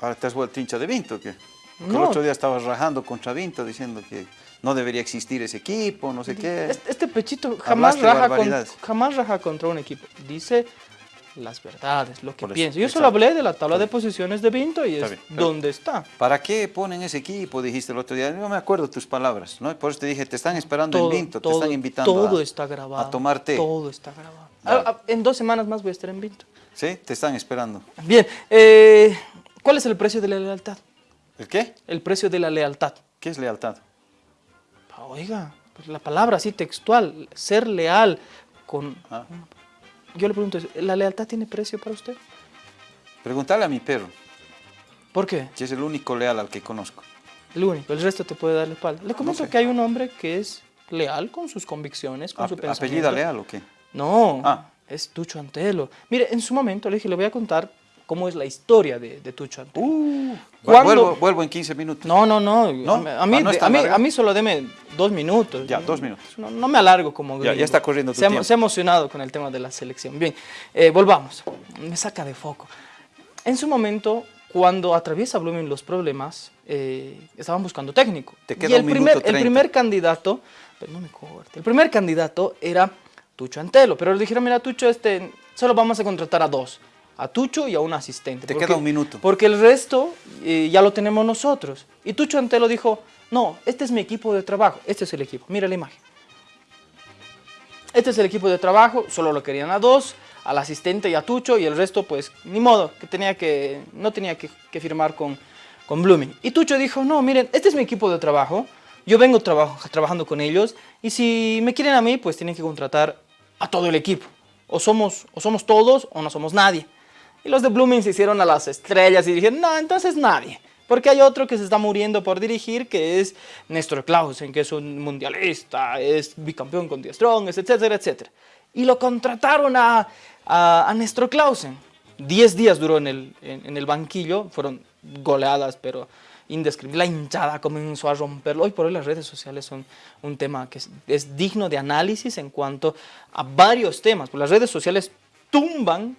Ahora te has vuelto hincha de Vinto, ¿qué? Que El otro día estabas rajando contra Vinto diciendo que no debería existir ese equipo, no sé qué. Este, este pechito jamás raja, con- jamás raja contra un equipo. Dice las verdades, lo que eso, piensa. Yo exacto. solo hablé de la tabla de posiciones de Vinto y Está es bien, pero- dónde está. ¿Para qué ponen ese equipo? Dijiste el otro día. No me acuerdo tus palabras, ¿no? Por eso te dije, te están esperando Todo, en Vinto, todo, te están invitando todo a, está grabado. a tomar té. Todo está grabado. Dale. Ah, ah, en dos semanas más voy a estar en Vinto. ¿Sí? Te están esperando. Bien, eh, ¿cuál es el precio de la lealtad? ¿El qué? El precio de la lealtad. ¿Qué es lealtad? Oiga, pues la palabra así textual, ser leal con... Ah. Yo le pregunto, ¿la lealtad tiene precio para usted? Pregúntale a mi perro, ¿Por qué? que es el único leal al que conozco. El único, el resto te puede dar la espalda. Le comento sé. que hay un hombre que es leal con sus convicciones, con su pensamiento. ¿Apellida leal o qué? No, Ah. es Tucho Antelo. Mire, en su momento le dije, le voy a contar cómo es la historia de, de Tucho Antelo. Uh, vuelvo, vuelvo en 15 minutos. No, no, no. ¿No? A mí, Ah, ¿no a, mí, a mí solo deme dos minutos. Ya, dos minutos. No, no me alargo como Ya, ya está corriendo tu se, ha- tiempo. se ha emocionado con el tema de la selección. Bien, eh, volvamos. Me saca de foco. En su momento, cuando atraviesa Blooming los problemas, eh, estaban buscando técnico. Te y queda el un primer, minuto el 30. primer candidato, pero no me corte, el primer candidato era Tucho Antelo, pero le dijeron, mira Tucho, este, solo vamos a contratar a dos, a Tucho y a un asistente. Te porque- queda un minuto. Porque el resto eh, ya lo tenemos nosotros. Y Tucho Antelo dijo, no, este es mi equipo de trabajo, este es el equipo, mira la imagen. Este es el equipo de trabajo, solo lo querían a dos, al asistente y a Tucho, y el resto, pues, ni modo, que tenía que, no tenía que, que firmar con, con Blooming. Y Tucho dijo, no, miren, este es mi equipo de trabajo, yo vengo trabajando con ellos, y si me quieren a mí, pues tienen que contratar a todo el equipo. O somos, o somos todos, o no somos nadie. Y los de Blooming se hicieron a las estrellas y dijeron, no, entonces nadie. Porque hay otro que se está muriendo por dirigir, que es Néstor Clausen, que es un mundialista, es bicampeón con Die Strongest, etcétera, etcétera. Y lo contrataron a, a, a Néstor Clausen. Diez días duró en el, en, en el banquillo, fueron goleadas, pero indescriptibles. La hinchada comenzó a romperlo. Hoy por hoy las redes sociales son un tema que es, es digno de análisis en cuanto a varios temas. Pues las redes sociales tumban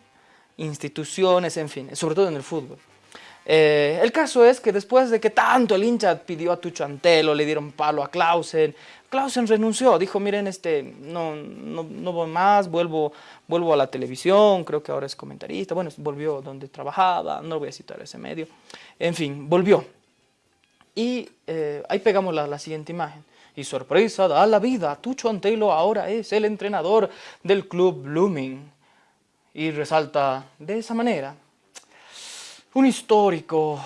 instituciones, en fin, sobre todo en el fútbol. Eh, el caso es que después de que tanto el hincha pidió a Tucho Antelo, le dieron palo a Clausen, Clausen renunció, dijo, miren, este, no, no, no voy más, vuelvo, vuelvo a la televisión, creo que ahora es comentarista, bueno, volvió donde trabajaba, no voy a citar ese medio, en fin, volvió. Y eh, ahí pegamos la, la siguiente imagen. Y sorpresa, da la vida, Tucho Antelo ahora es el entrenador del club Blooming. Y resalta de esa manera un histórico,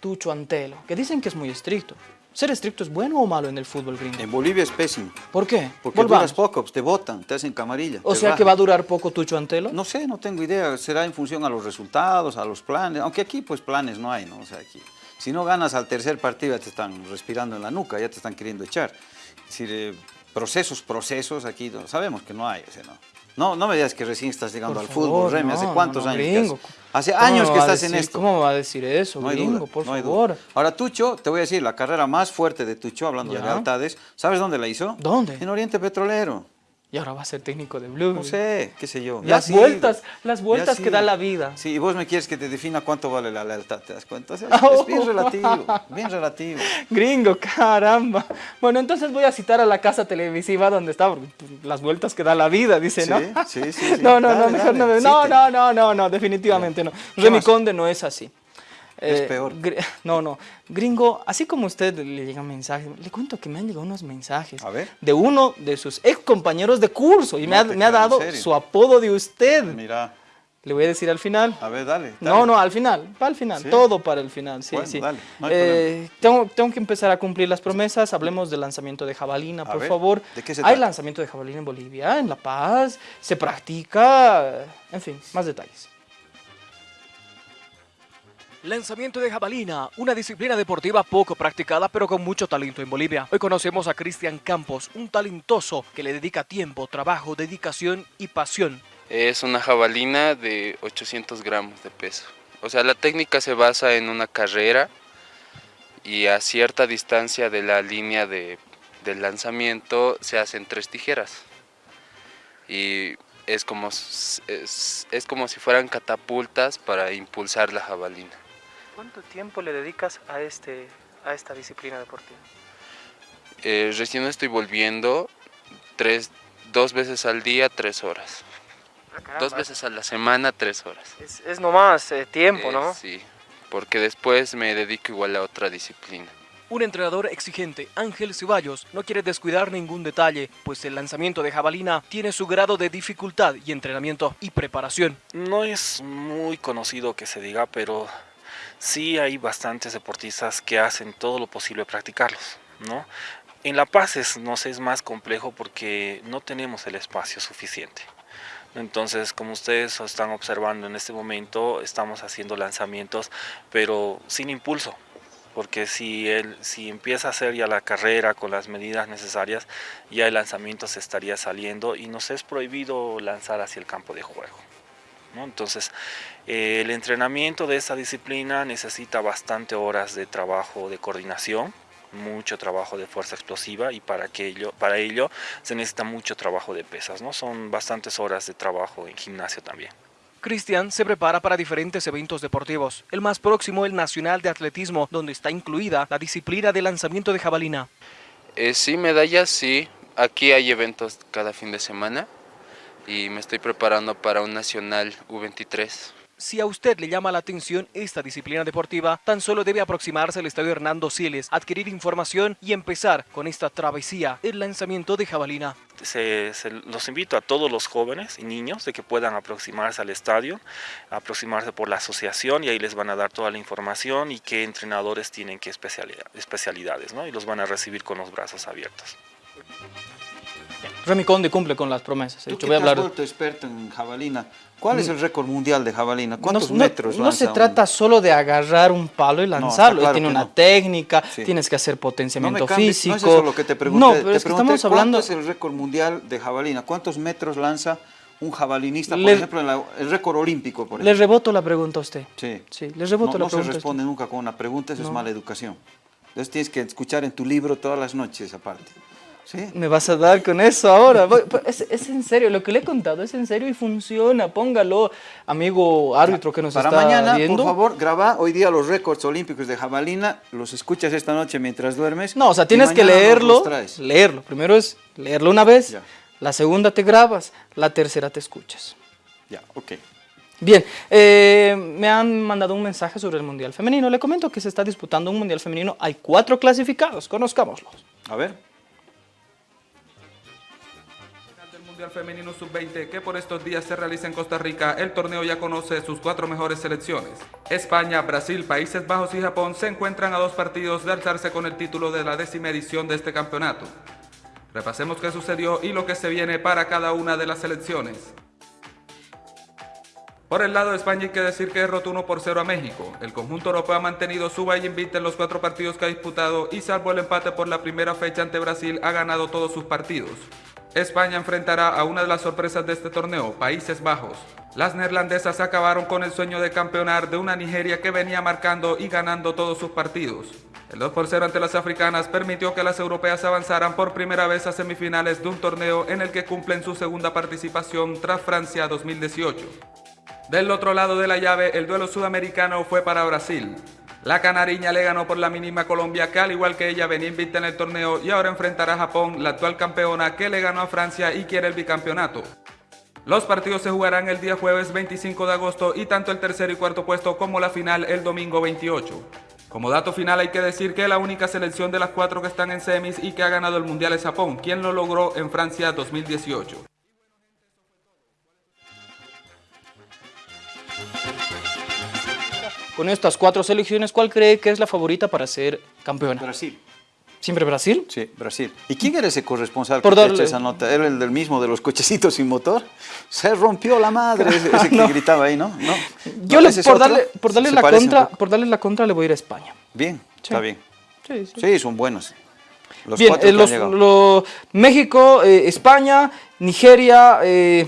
Tucho Antelo, que dicen que es muy estricto. ¿Ser estricto es bueno o malo en el fútbol gringo? En Bolivia es pésimo. ¿Por qué? Porque Volvamos. duras poco, te votan, te hacen camarilla. O sea que rajan. va a durar poco Tucho Antelo. No sé, no tengo idea. Será en función a los resultados, a los planes. Aunque aquí, pues, planes no hay, ¿no? O sea, aquí. Si no ganas al tercer partido, ya te están respirando en la nuca, ya te están queriendo echar. Es decir, eh, procesos, procesos, aquí no- sabemos que no hay. O sea, no. No, no me digas que recién estás llegando Por al fútbol, Remy. ¿Hace no, cuántos no, no, años? gringo. Hace ¿Cómo años que estás en esto. ¿Cómo va a decir eso, No hay gringo? duda, por favor. duda. Ahora, Tucho, te voy a decir, la carrera más fuerte de Tucho, hablando de lealtades, ¿sabes dónde la hizo? ¿Dónde? En Oriente Petrolero. Y ahora va a ser técnico de Blue. No sé, qué sé yo. Las Ya sí. vueltas, las Ya vueltas sí. que da la vida. Sí, y vos me quieres que te defina cuánto vale la lealtad, ¿te das cuenta? Sea, Oh. es bien relativo, bien relativo. Gringo, caramba. Bueno, entonces voy a citar a la casa televisiva donde está, las vueltas que da la vida, dice, Sí, ¿no? sí, sí, sí. No, no, no, Dale, mejor dale, no me... sí No, no, no, no, no, definitivamente no. ¿Qué Remy? Conde no es así. Es Eh, peor. No, no. Gringo, así como usted le llegan mensajes, le cuento que me han llegado unos mensajes A ver. de uno de sus ex compañeros de curso y me, ha, te me ha creo, ¿en dado su apodo de usted. Mira, Le voy a decir al final. a ver, dale. No, dale. no, al final, para el final, ¿Sí? todo para el final, sí, Bueno, sí. dale, no hay Eh, tengo, tengo que empezar a cumplir las promesas, hablemos del lanzamiento de jabalina, A por ver, favor. ¿de qué se Hay trata? lanzamiento de jabalina en Bolivia, en La Paz, se practica, en fin, más detalles. Lanzamiento de jabalina, una disciplina deportiva poco practicada pero con mucho talento en Bolivia. Hoy conocemos a Cristian Campos, un talentoso que le dedica tiempo, trabajo, dedicación y pasión. Es una jabalina de 800 gramos de peso. O sea, la técnica se basa en una carrera y a cierta distancia de la línea de, del lanzamiento se hacen tres tijeras. Y es como, es, es como si fueran catapultas para impulsar la jabalina. ¿Cuánto tiempo le dedicas a, este, a esta disciplina deportiva? Eh, recién estoy volviendo tres, dos veces al día, tres horas. Dos veces a la semana, tres horas. Es, es nomás eh, tiempo, Eh, Sí, porque después me dedico igual a otra disciplina. Un entrenador exigente, Ángel Ceballos, no quiere descuidar ningún detalle, pues el lanzamiento de jabalina tiene su grado de dificultad y entrenamiento y preparación. No es muy conocido que se diga, pero sí hay bastantes deportistas que hacen todo lo posible practicarlos, ¿no? En La Paz es, no sé, es más complejo porque no tenemos el espacio suficiente. Entonces, como ustedes están observando en este momento, estamos haciendo lanzamientos, pero sin impulso, porque si, él, si empieza a hacer ya la carrera con las medidas necesarias, ya el lanzamiento se estaría saliendo y nos es prohibido lanzar hacia el campo de juego. ¿No? Entonces, eh, el entrenamiento de esta disciplina necesita bastante horas de trabajo de coordinación, mucho trabajo de fuerza explosiva y para, que ello, para ello se necesita mucho trabajo de pesas. ¿no? Son bastantes horas de trabajo en gimnasio también. Cristian se prepara para diferentes eventos deportivos. El más próximo, el Nacional de Atletismo, donde está incluida la disciplina de lanzamiento de jabalina. Eh, sí, medallas, sí. Aquí hay eventos cada fin de semana y me estoy preparando para un Nacional U23. Si a usted le llama la atención esta disciplina deportiva, tan solo debe aproximarse al Estadio Hernando Siles, adquirir información y empezar con esta travesía, el lanzamiento de jabalina. Se, se- los invito a todos los jóvenes y niños de que puedan aproximarse al estadio, aproximarse por la asociación y ahí les van a dar toda la información y qué entrenadores tienen qué especialidad- especialidades, ¿no? Y los van a recibir con los brazos abiertos. Remy Conde cumple con las promesas. Hecho, que voy a has hablar... experto en jabalina, ¿cuál es el récord mundial de jabalina? ¿Cuántos no, metros no se lanza un- trata solo de agarrar un palo y lanzarlo, claro tiene que una no. técnica, Sí. tienes que hacer No potenciamiento cambies, físico. no es eso lo que te pregunté. No, pero te es que pregunté estamos hablando... ¿Cuánto es el récord mundial de jabalina? ¿Cuántos metros lanza un jabalinista, por Le- ejemplo, en la- el récord olímpico? Por Le ejemplo? reboto la pregunta a usted. Sí. Sí, le reboto no, la no se pregunta. a usted. responde nunca con una pregunta, eso es No. mala educación. Entonces tienes que escuchar en tu libro todas las noches aparte. ¿Sí? Me vas a dar con eso ahora. Pues, Es, es en serio, lo que le he contado es en serio y funciona. Póngalo, amigo árbitro que nos Para está mañana, viendo. por favor, graba hoy día los récords olímpicos de jabalina, los escuchas esta noche mientras duermes. No, o sea, tienes que leerlo. Leerlo. Primero es leerlo una vez, Ya. la segunda te grabas, la tercera te escuchas. Ya, ok. Bien, eh, me han mandado un mensaje sobre el Mundial Femenino. Le comento que se está disputando un Mundial Femenino. Hay cuatro clasificados, conozcámoslos. A ver. Femenino Sub-20 que por estos días se realiza en Costa Rica, el torneo ya conoce sus cuatro mejores selecciones. España, Brasil, Países Bajos y Japón se encuentran a dos partidos de alzarse con el título de la décima edición de este campeonato. Repasemos qué sucedió y lo que se viene para cada una de las selecciones. Por el lado de España hay que decir que derrotó 1 por 0 a México. El conjunto europeo ha mantenido su valla invicta en los cuatro partidos que ha disputado y salvo el empate por la primera fecha ante Brasil ha ganado todos sus partidos. España enfrentará a una de las sorpresas de este torneo, Países Bajos. Las neerlandesas acabaron con el sueño de campeonar de una Nigeria que venía marcando y ganando todos sus partidos. El 2 por 0 ante las africanas permitió que las europeas avanzaran por primera vez a semifinales de un torneo en el que cumplen su segunda participación tras Francia 2018. Del otro lado de la llave, el duelo sudamericano fue para Brasil. La canariña le ganó por la mínima Colombia, que al igual que ella venía invicta en el torneo y ahora enfrentará a Japón, la actual campeona, que le ganó a Francia y quiere el bicampeonato. Los partidos se jugarán el día jueves 25 de agosto y tanto el tercer y cuarto puesto como la final el domingo 28. Como dato final hay que decir que la única selección de las cuatro que están en semis y que ha ganado el mundial es Japón, quien lo logró en Francia 2018. Con estas cuatro selecciones, ¿cuál cree que es la favorita para ser campeona? Brasil. ¿Siempre Brasil? Sí, Brasil. ¿Y quién era ese corresponsal Por que darle- esa nota? ¿Era el del mismo de los cochecitos sin motor? Se rompió la madre, ese, ese que No. gritaba ahí, ¿no? ¿No? Yo ¿No? le- ¿Ese es por, darle, por, darle la contra, por darle la contra le voy a ir a España. Bien, está bien. Sí, sí. Sí, son buenos. Los Bien, cuatro eh, los- lo- México, eh, España, Nigeria, eh,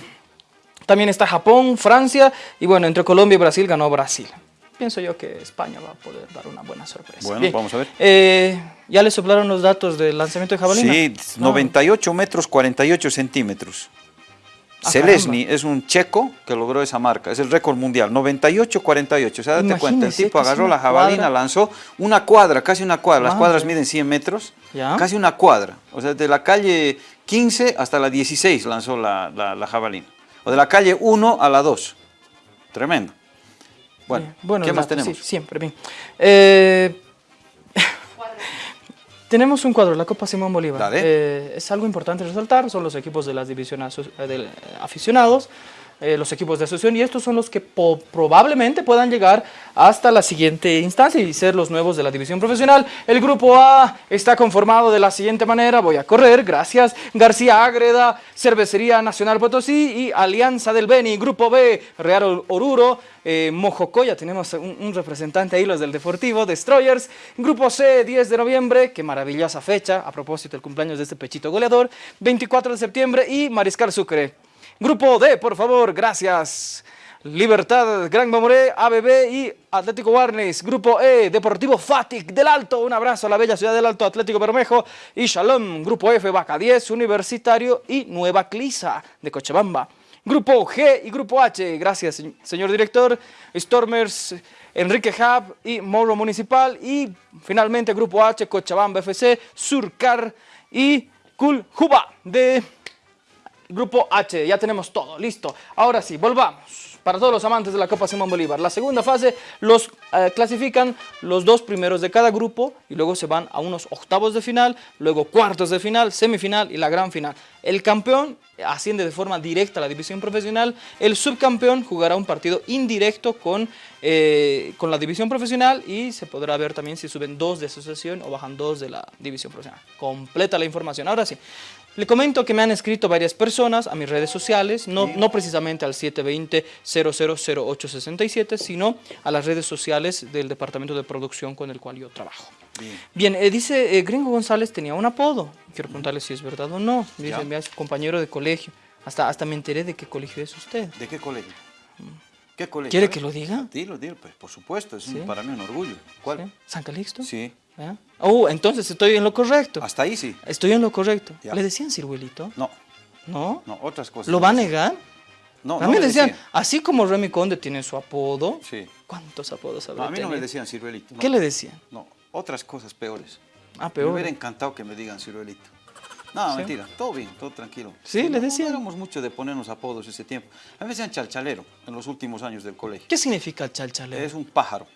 también está Japón, Francia y bueno, entre Colombia y Brasil ganó Brasil. Pienso yo que España va a poder dar una buena sorpresa. Bueno, Bien, vamos a ver. eh, ¿Ya le soplaron los datos del lanzamiento de jabalina? Sí, No. 98 metros 48 centímetros. Ah, Selesny es un checo que logró esa marca, es el récord mundial, 98-48. O sea, date cuenta, el tipo agarró la jabalina, cuadra. lanzó una cuadra, casi una cuadra, las cuadras miden 100 metros, Ya. casi una cuadra. O sea, de la calle 15 hasta la 16 lanzó la, la- la jabalina. O de la calle 1 a la 2. Tremendo. Bueno, bueno, ¿qué más tenemos? Sí, siempre, bien. Eh, tenemos un cuadro, la Copa Simón Bolívar. Eh, es algo importante resaltar, son los equipos de las divisiones eh, de aficionados, eh, los equipos de asociación, y estos son los que probablemente puedan llegar hasta la siguiente instancia y ser los nuevos de la división profesional. El grupo A está conformado de la siguiente manera, voy a correr, gracias, García Ágreda, Cervecería Nacional Potosí y Alianza del Beni. Grupo B, Real Oruro, eh, Mojocoya, tenemos un, un representante ahí, los del Deportivo, Destroyers. Grupo C, 10 de noviembre, qué maravillosa fecha, a propósito del cumpleaños de este pechito goleador, 24 de septiembre y Mariscal Sucre. Grupo D, por favor, gracias. Libertad, Gran Mamoré, ABB y Atlético Warnes. Grupo E, Deportivo Fatic del Alto. Un abrazo a la bella ciudad del Alto, Atlético Bermejo. Y Shalom, Grupo F, Vaca 10, Universitario y Nueva Clisa de Cochabamba. Grupo G y Grupo H. Gracias, se- señor director. Stormers, Enrique Hub y Morro Municipal. Y finalmente Grupo H, Cochabamba FC, Surcar y Culjuba de Grupo H. Ya tenemos todo, listo. Ahora sí, volvamos. Para todos los amantes de la Copa Simón Bolívar. La segunda fase los eh, clasifican los dos primeros de cada grupo y luego se van a unos octavos de final, luego cuartos de final, semifinal y la gran final. El campeón asciende de forma directa a la división profesional, el subcampeón jugará un partido indirecto con, eh, con la división profesional y se podrá ver también si suben dos de asociación o bajan dos de la división profesional. Completa la información. Ahora sí, le comento que me han escrito varias personas a mis redes sociales, no, no precisamente al 720-000867, sino a las redes sociales del departamento de producción con el cual yo trabajo. Bien. Bien, eh, dice eh, Gringo González tenía un apodo. Quiero preguntarle si es verdad o no. Dice, Ya. "Mira, es compañero de colegio. Hasta, hasta me enteré de qué colegio es usted. ¿De qué colegio? ¿Qué colegio? ¿Quiere que lo diga? Dilo, dilo, pues por supuesto, es un- para mí un orgullo. ¿Cuál? ¿Sí? ¿San Calixto? Sí. ¿Ah? Oh, entonces estoy en lo correcto. Hasta ahí sí. Estoy en lo correcto. Ya. ¿Le decían ciruelito? No, ¿No? no, otras cosas. ¿Lo va a negar? No, a no mí me me decían, decían. así como Remy Conde tiene su apodo, Sí. ¿cuántos apodos No, habrá a mí no me decían ciruelito. no. ¿Qué le decían? No, otras cosas peores. Ah, Me peor. hubiera encantado que me digan ciruelito. No, ¿Sí? mentira, todo bien, todo tranquilo. Sí, no, decían. No éramos mucho de ponernos apodos ese tiempo. A mí me decían chalchalero en los últimos años del colegio. ¿Qué significa el chalchalero? Es un pájaro.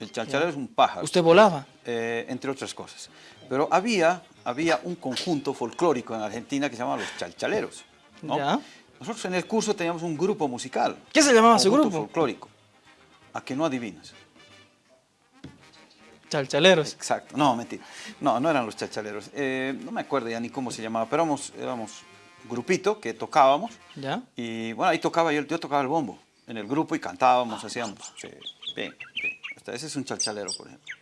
El chalchalero es un pájaro. ¿Usted volaba? eh, entre otras cosas. Pero había, había un conjunto folclórico en Argentina que se llamaba los chalchaleros. ¿no? Ya. Nosotros en el curso teníamos un grupo musical. ¿Qué se llamaba conjunto grupo? folclórico. A que no adivinas. Chalchaleros. Exacto. No, mentira. No, no eran los chalchaleros. Eh, no me acuerdo ya ni cómo se llamaba, pero éramos, éramos grupito que tocábamos. ¿Ya? Y bueno, ahí tocaba yo, yo tocaba el bombo en el grupo y cantábamos, hacíamos. sí, bien, bien. Hasta ese es un chalchalero, por ejemplo.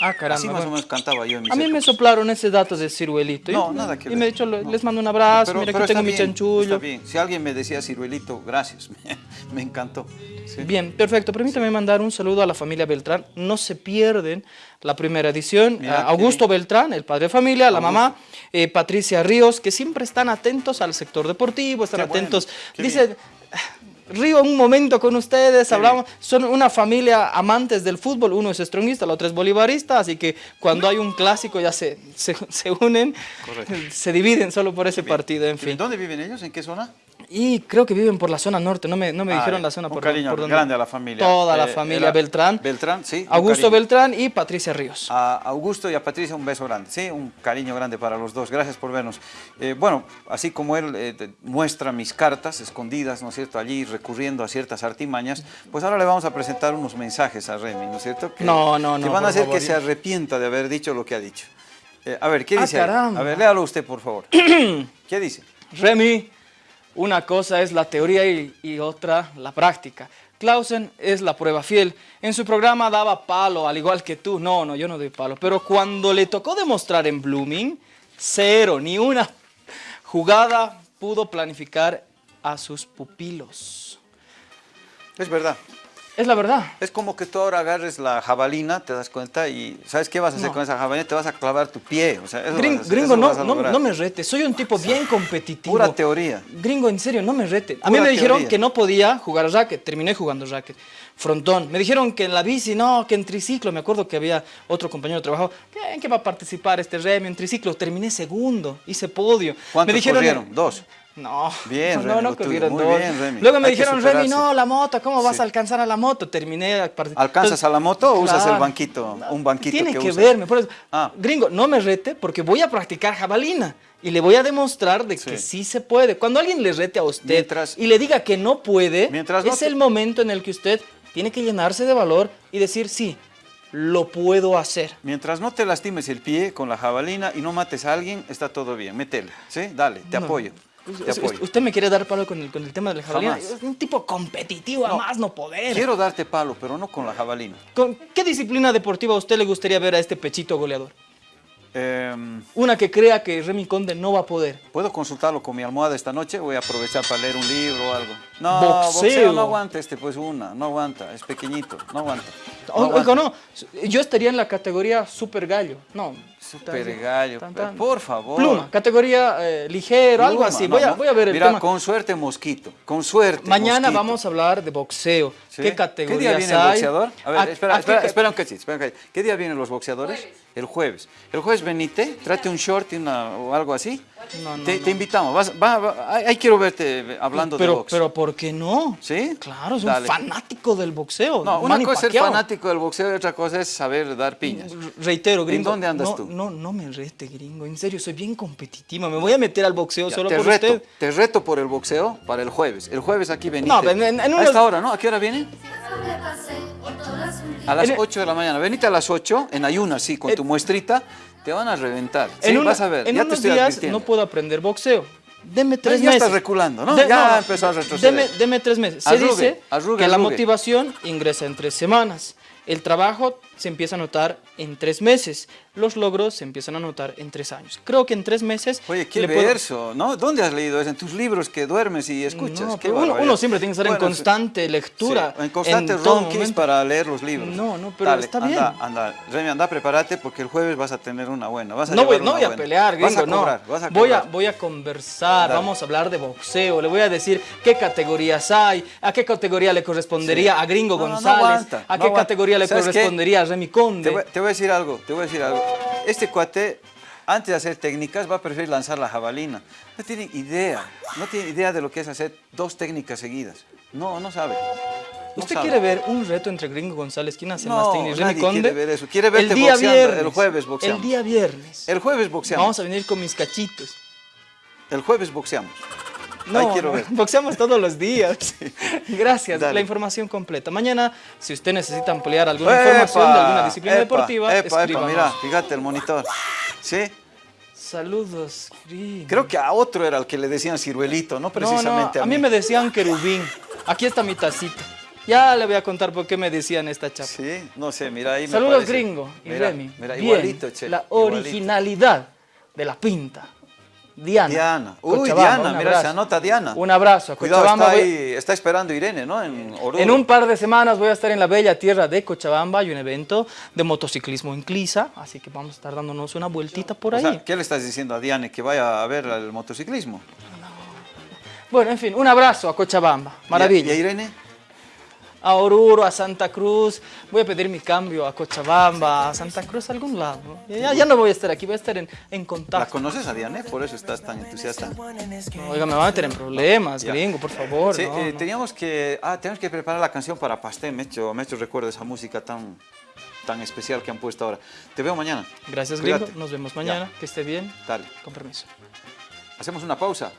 Ah, caramba. Así más bueno. o menos cantaba yo en mis A mí me soplaron ese dato de ciruelito. No, y, nada que Y ver. me he dicho, No. les mando un abrazo, mira pero que tengo mi chanchullo. Está bien. Si alguien me decía ciruelito, gracias. Me, encantó. Sí. Bien, perfecto. Permítame mandar un saludo a la familia Beltrán. No se pierden la primera edición. Mira, A Augusto qué Beltrán, el padre de familia, la mamá, eh, Patricia Ríos, que siempre están atentos al sector deportivo, están Qué atentos. Dice, río un momento con ustedes, hablamos, son una familia amantes del fútbol, uno es stronguista, la otra es bolivarista, así que cuando hay un clásico ya se, se, se unen, Correcto. se dividen solo por ese partido, en fin. ¿Dónde viven ellos? ¿En qué zona? Y creo que viven por la zona norte, no me, no me Ah, dijeron la zona Un por, cariño por donde- grande a la familia. Toda la Eh, familia era Beltrán. Beltrán, sí. Augusto. Beltrán y Patricia Ríos. A Augusto y a Patricia un beso grande, sí, un cariño grande para los dos, gracias por vernos. Eh, bueno, así como él eh, muestra mis cartas escondidas, ¿no es cierto?, allí recurriendo a ciertas artimañas, pues ahora le vamos a presentar unos mensajes a Remy, ¿no es cierto? Que, No, no, Que no, van a hacer favor, que se arrepienta de haber dicho lo que ha dicho. Eh, a ver, ¿qué Ah, dice? A ver, léalo usted, por favor. ¿Qué dice? Remy, una cosa es la teoría y, otra la práctica. Clausen es la prueba fiel. En su programa daba palo, al igual que tú. No, no, yo no doy palo. Pero cuando le tocó demostrar en Blooming, cero, ni una jugada pudo planificar a sus pupilos. Es verdad. Es la verdad. Es como que tú ahora agarres la jabalina, te das cuenta y ¿sabes qué vas a hacer No. con esa jabalina? Te vas a clavar tu pie. O sea, eso Gring- vas a hacer, gringo, eso no, vas a no, no me rete. Soy un tipo bien competitivo. Pura teoría. Gringo, en serio, no me rete. A mí Pura me dijeron teoría. que no podía jugar racket. Terminé jugando racket. Frontón. Me dijeron que en la bici, no, que en triciclo. Me acuerdo que había otro compañero de trabajo. ¿qué- ¿En qué va a participar este Remy en triciclo? Terminé segundo. Hice podio. ¿Cuántos me dijeron, corrieron? Dos. No, Bien, no, Remy, no corrieron dos. bien, Remy. Luego me Hay dijeron, Remy, no, la moto, ¿cómo vas Sí. a alcanzar a la moto? Terminé. a part- ¿Alcanzas a la moto o usas el claro. banquito? Un banquito Tiene que, que, verme. Por eso, Ah. Gringo, no me rete porque voy a practicar jabalina y le voy a demostrar de que sí se puede. Cuando alguien le rete a usted Mientras- y le diga que no puede, Mientras no es te- el momento en el que usted tiene que llenarse de valor y decir, sí, lo puedo hacer. Mientras no te lastimes el pie con la jabalina y no mates a alguien, está todo bien. Métele, ¿sí? Dale, te No. apoyo. Te apoyo. Usted me quiere dar palo con el, con el tema de la jabalina. Jamás. Es un tipo competitivo, a más no poder. Quiero darte palo, pero no con la jabalina. ¿Con qué disciplina deportiva a usted le gustaría ver a este pechito goleador? Em, Una que crea que Remy Conde no va a poder. ¿Puedo consultarlo con mi almohada esta noche? Voy a aprovechar para leer un libro o algo. No, Boxeo. boxeo, no aguanta este, pues una, no aguanta, es pequeñito, no aguanta. O- Oiga, no, yo estaría en la categoría super gallo. No. Super gallo, Tan, por favor. Pluma, categoría eh, ligero, algo así. no, voy, a, no. voy a ver el Mira, tema. con suerte mosquito, con suerte Mañana mosquito. vamos a hablar de boxeo. ¿Sí? ¿Qué categorías ¿Qué día viene el boxeador? A ver, ¿A- espera, a espera, espera un cachito, espera un cachito. ¿Qué día vienen los boxeadores? El jueves. El jueves venite, trate un short y una, o algo así. No, no, te, no. te invitamos. Vas- va- va- ahí quiero verte hablando de box. pero ¿por qué no? ¿Sí? Claro, es Dale. un fanático del boxeo. No, una Manny cosa es ser fanático del boxeo y otra cosa es saber dar piñas. Reitero, gringo. dónde andas no, tú? No, no me rete, gringo. En serio, soy bien competitiva. Me voy a meter al boxeo Ya, solo te por reto, usted. te reto por el boxeo para el jueves. El jueves aquí venite. No, en- en- en A esta hora, ¿no? ¿A qué hora viene? A las En- 8 de la mañana. Venite a las 8 en ayunas, sí, con En- tu muestrita. Te van a reventar. Sí, en una- vas a ver. en ya te unos estoy días no puedo aprender boxeo. Deme tres ya meses. estás reculando, ¿no? De- Ya empezó a retroceder. Deme, deme tres meses. Se Arrugue, dice arrugue, que la arrugue. motivación ingresa en tres semanas. El trabajo se empieza a notar en tres meses. Los logros se empiezan a notar en tres años. Creo que en tres meses... Oye, qué le puedo- verso, ¿no? ¿Dónde has leído eso? En tus libros que duermes y escuchas. No, Qué pero uno, siempre tiene que estar en constante lectura. sí, en constante ronquis para leer los libros. No, no, pero Dale, está anda, bien. Anda, Remy, anda, prepárate porque el jueves vas a tener una buena. Vas a No voy, no voy a buena. pelear, Vas a no. cobrar, vas a voy, a, voy a conversar, Dale. vamos a hablar de boxeo, le voy a decir qué categorías hay, a qué categoría le correspondería Sí. a Gringo No, no, no González, aguanta, a qué categoría le correspondería a Conde. Te voy, te voy a decir algo, te voy a decir algo. Este cuate, antes de hacer técnicas, va a preferir lanzar la jabalina. No tiene idea, no tiene idea de lo que es hacer dos técnicas seguidas. No, no sabe. No ¿Usted sabe. quiere ver un reto entre Gringo González? ¿Quién hace No, más técnicas? ¿Remy nadie Conde? quiere ver eso. Quiere verte el día boxeando, viernes, el jueves boxeamos. El día viernes. El jueves boxeamos. Vamos a venir con mis cachitos. El jueves boxeamos. No, Ahí quiero ver. boxeamos todos los días. Gracias, Dale. la información completa. Mañana, si usted necesita ampliar alguna información de alguna disciplina epa, deportiva, epa, epa, mira, fíjate el monitor. ¿Sí? Saludos, Gringo. Creo que a otro era el que le decían ciruelito, no precisamente no, a a mí me decían querubín. Aquí está mi tacita. Ya le voy a contar por qué me decían esta chapa. Sí, no sé, mira ahí me Saludos. Gringo y Mira, Remy. Mira, Bien, igualito, che. La igualito. originalidad de la pinta. Diana. Diana. Uy, Diana, mira, se anota Diana. Un abrazo a Cuidado, Cochabamba. está, ahí, está esperando Irene, ¿no? En un par de semanas voy a estar en la bella tierra de Cochabamba. Hay un evento de motociclismo en Clisa, así que vamos a estar dándonos una vueltita por O ahí. sea, ¿qué le estás diciendo a Diane? Que vaya a ver el motociclismo. Bueno, en fin, un abrazo a Cochabamba. Maravilla. ¿Y a Irene? A Oruro, a Santa Cruz. Voy a pedir mi cambio a Cochabamba, a Santa Cruz, a algún lado. Ya, ya no voy a estar aquí, voy a estar en, en ¿La contacto. conoces a Diane? Por eso estás tan entusiasta. Oiga, me van a meter en problemas, gringo, por favor. Sí, no, eh, no. teníamos que, ah, tenemos que preparar la canción para Pastel. Me he hecho, me he hecho recuerdo esa música tan, tan especial que han puesto ahora. Te veo mañana. Gracias, Cuídate. gringo. Nos vemos mañana. Ya. Que esté bien. Dale. Con permiso. Hacemos una pausa.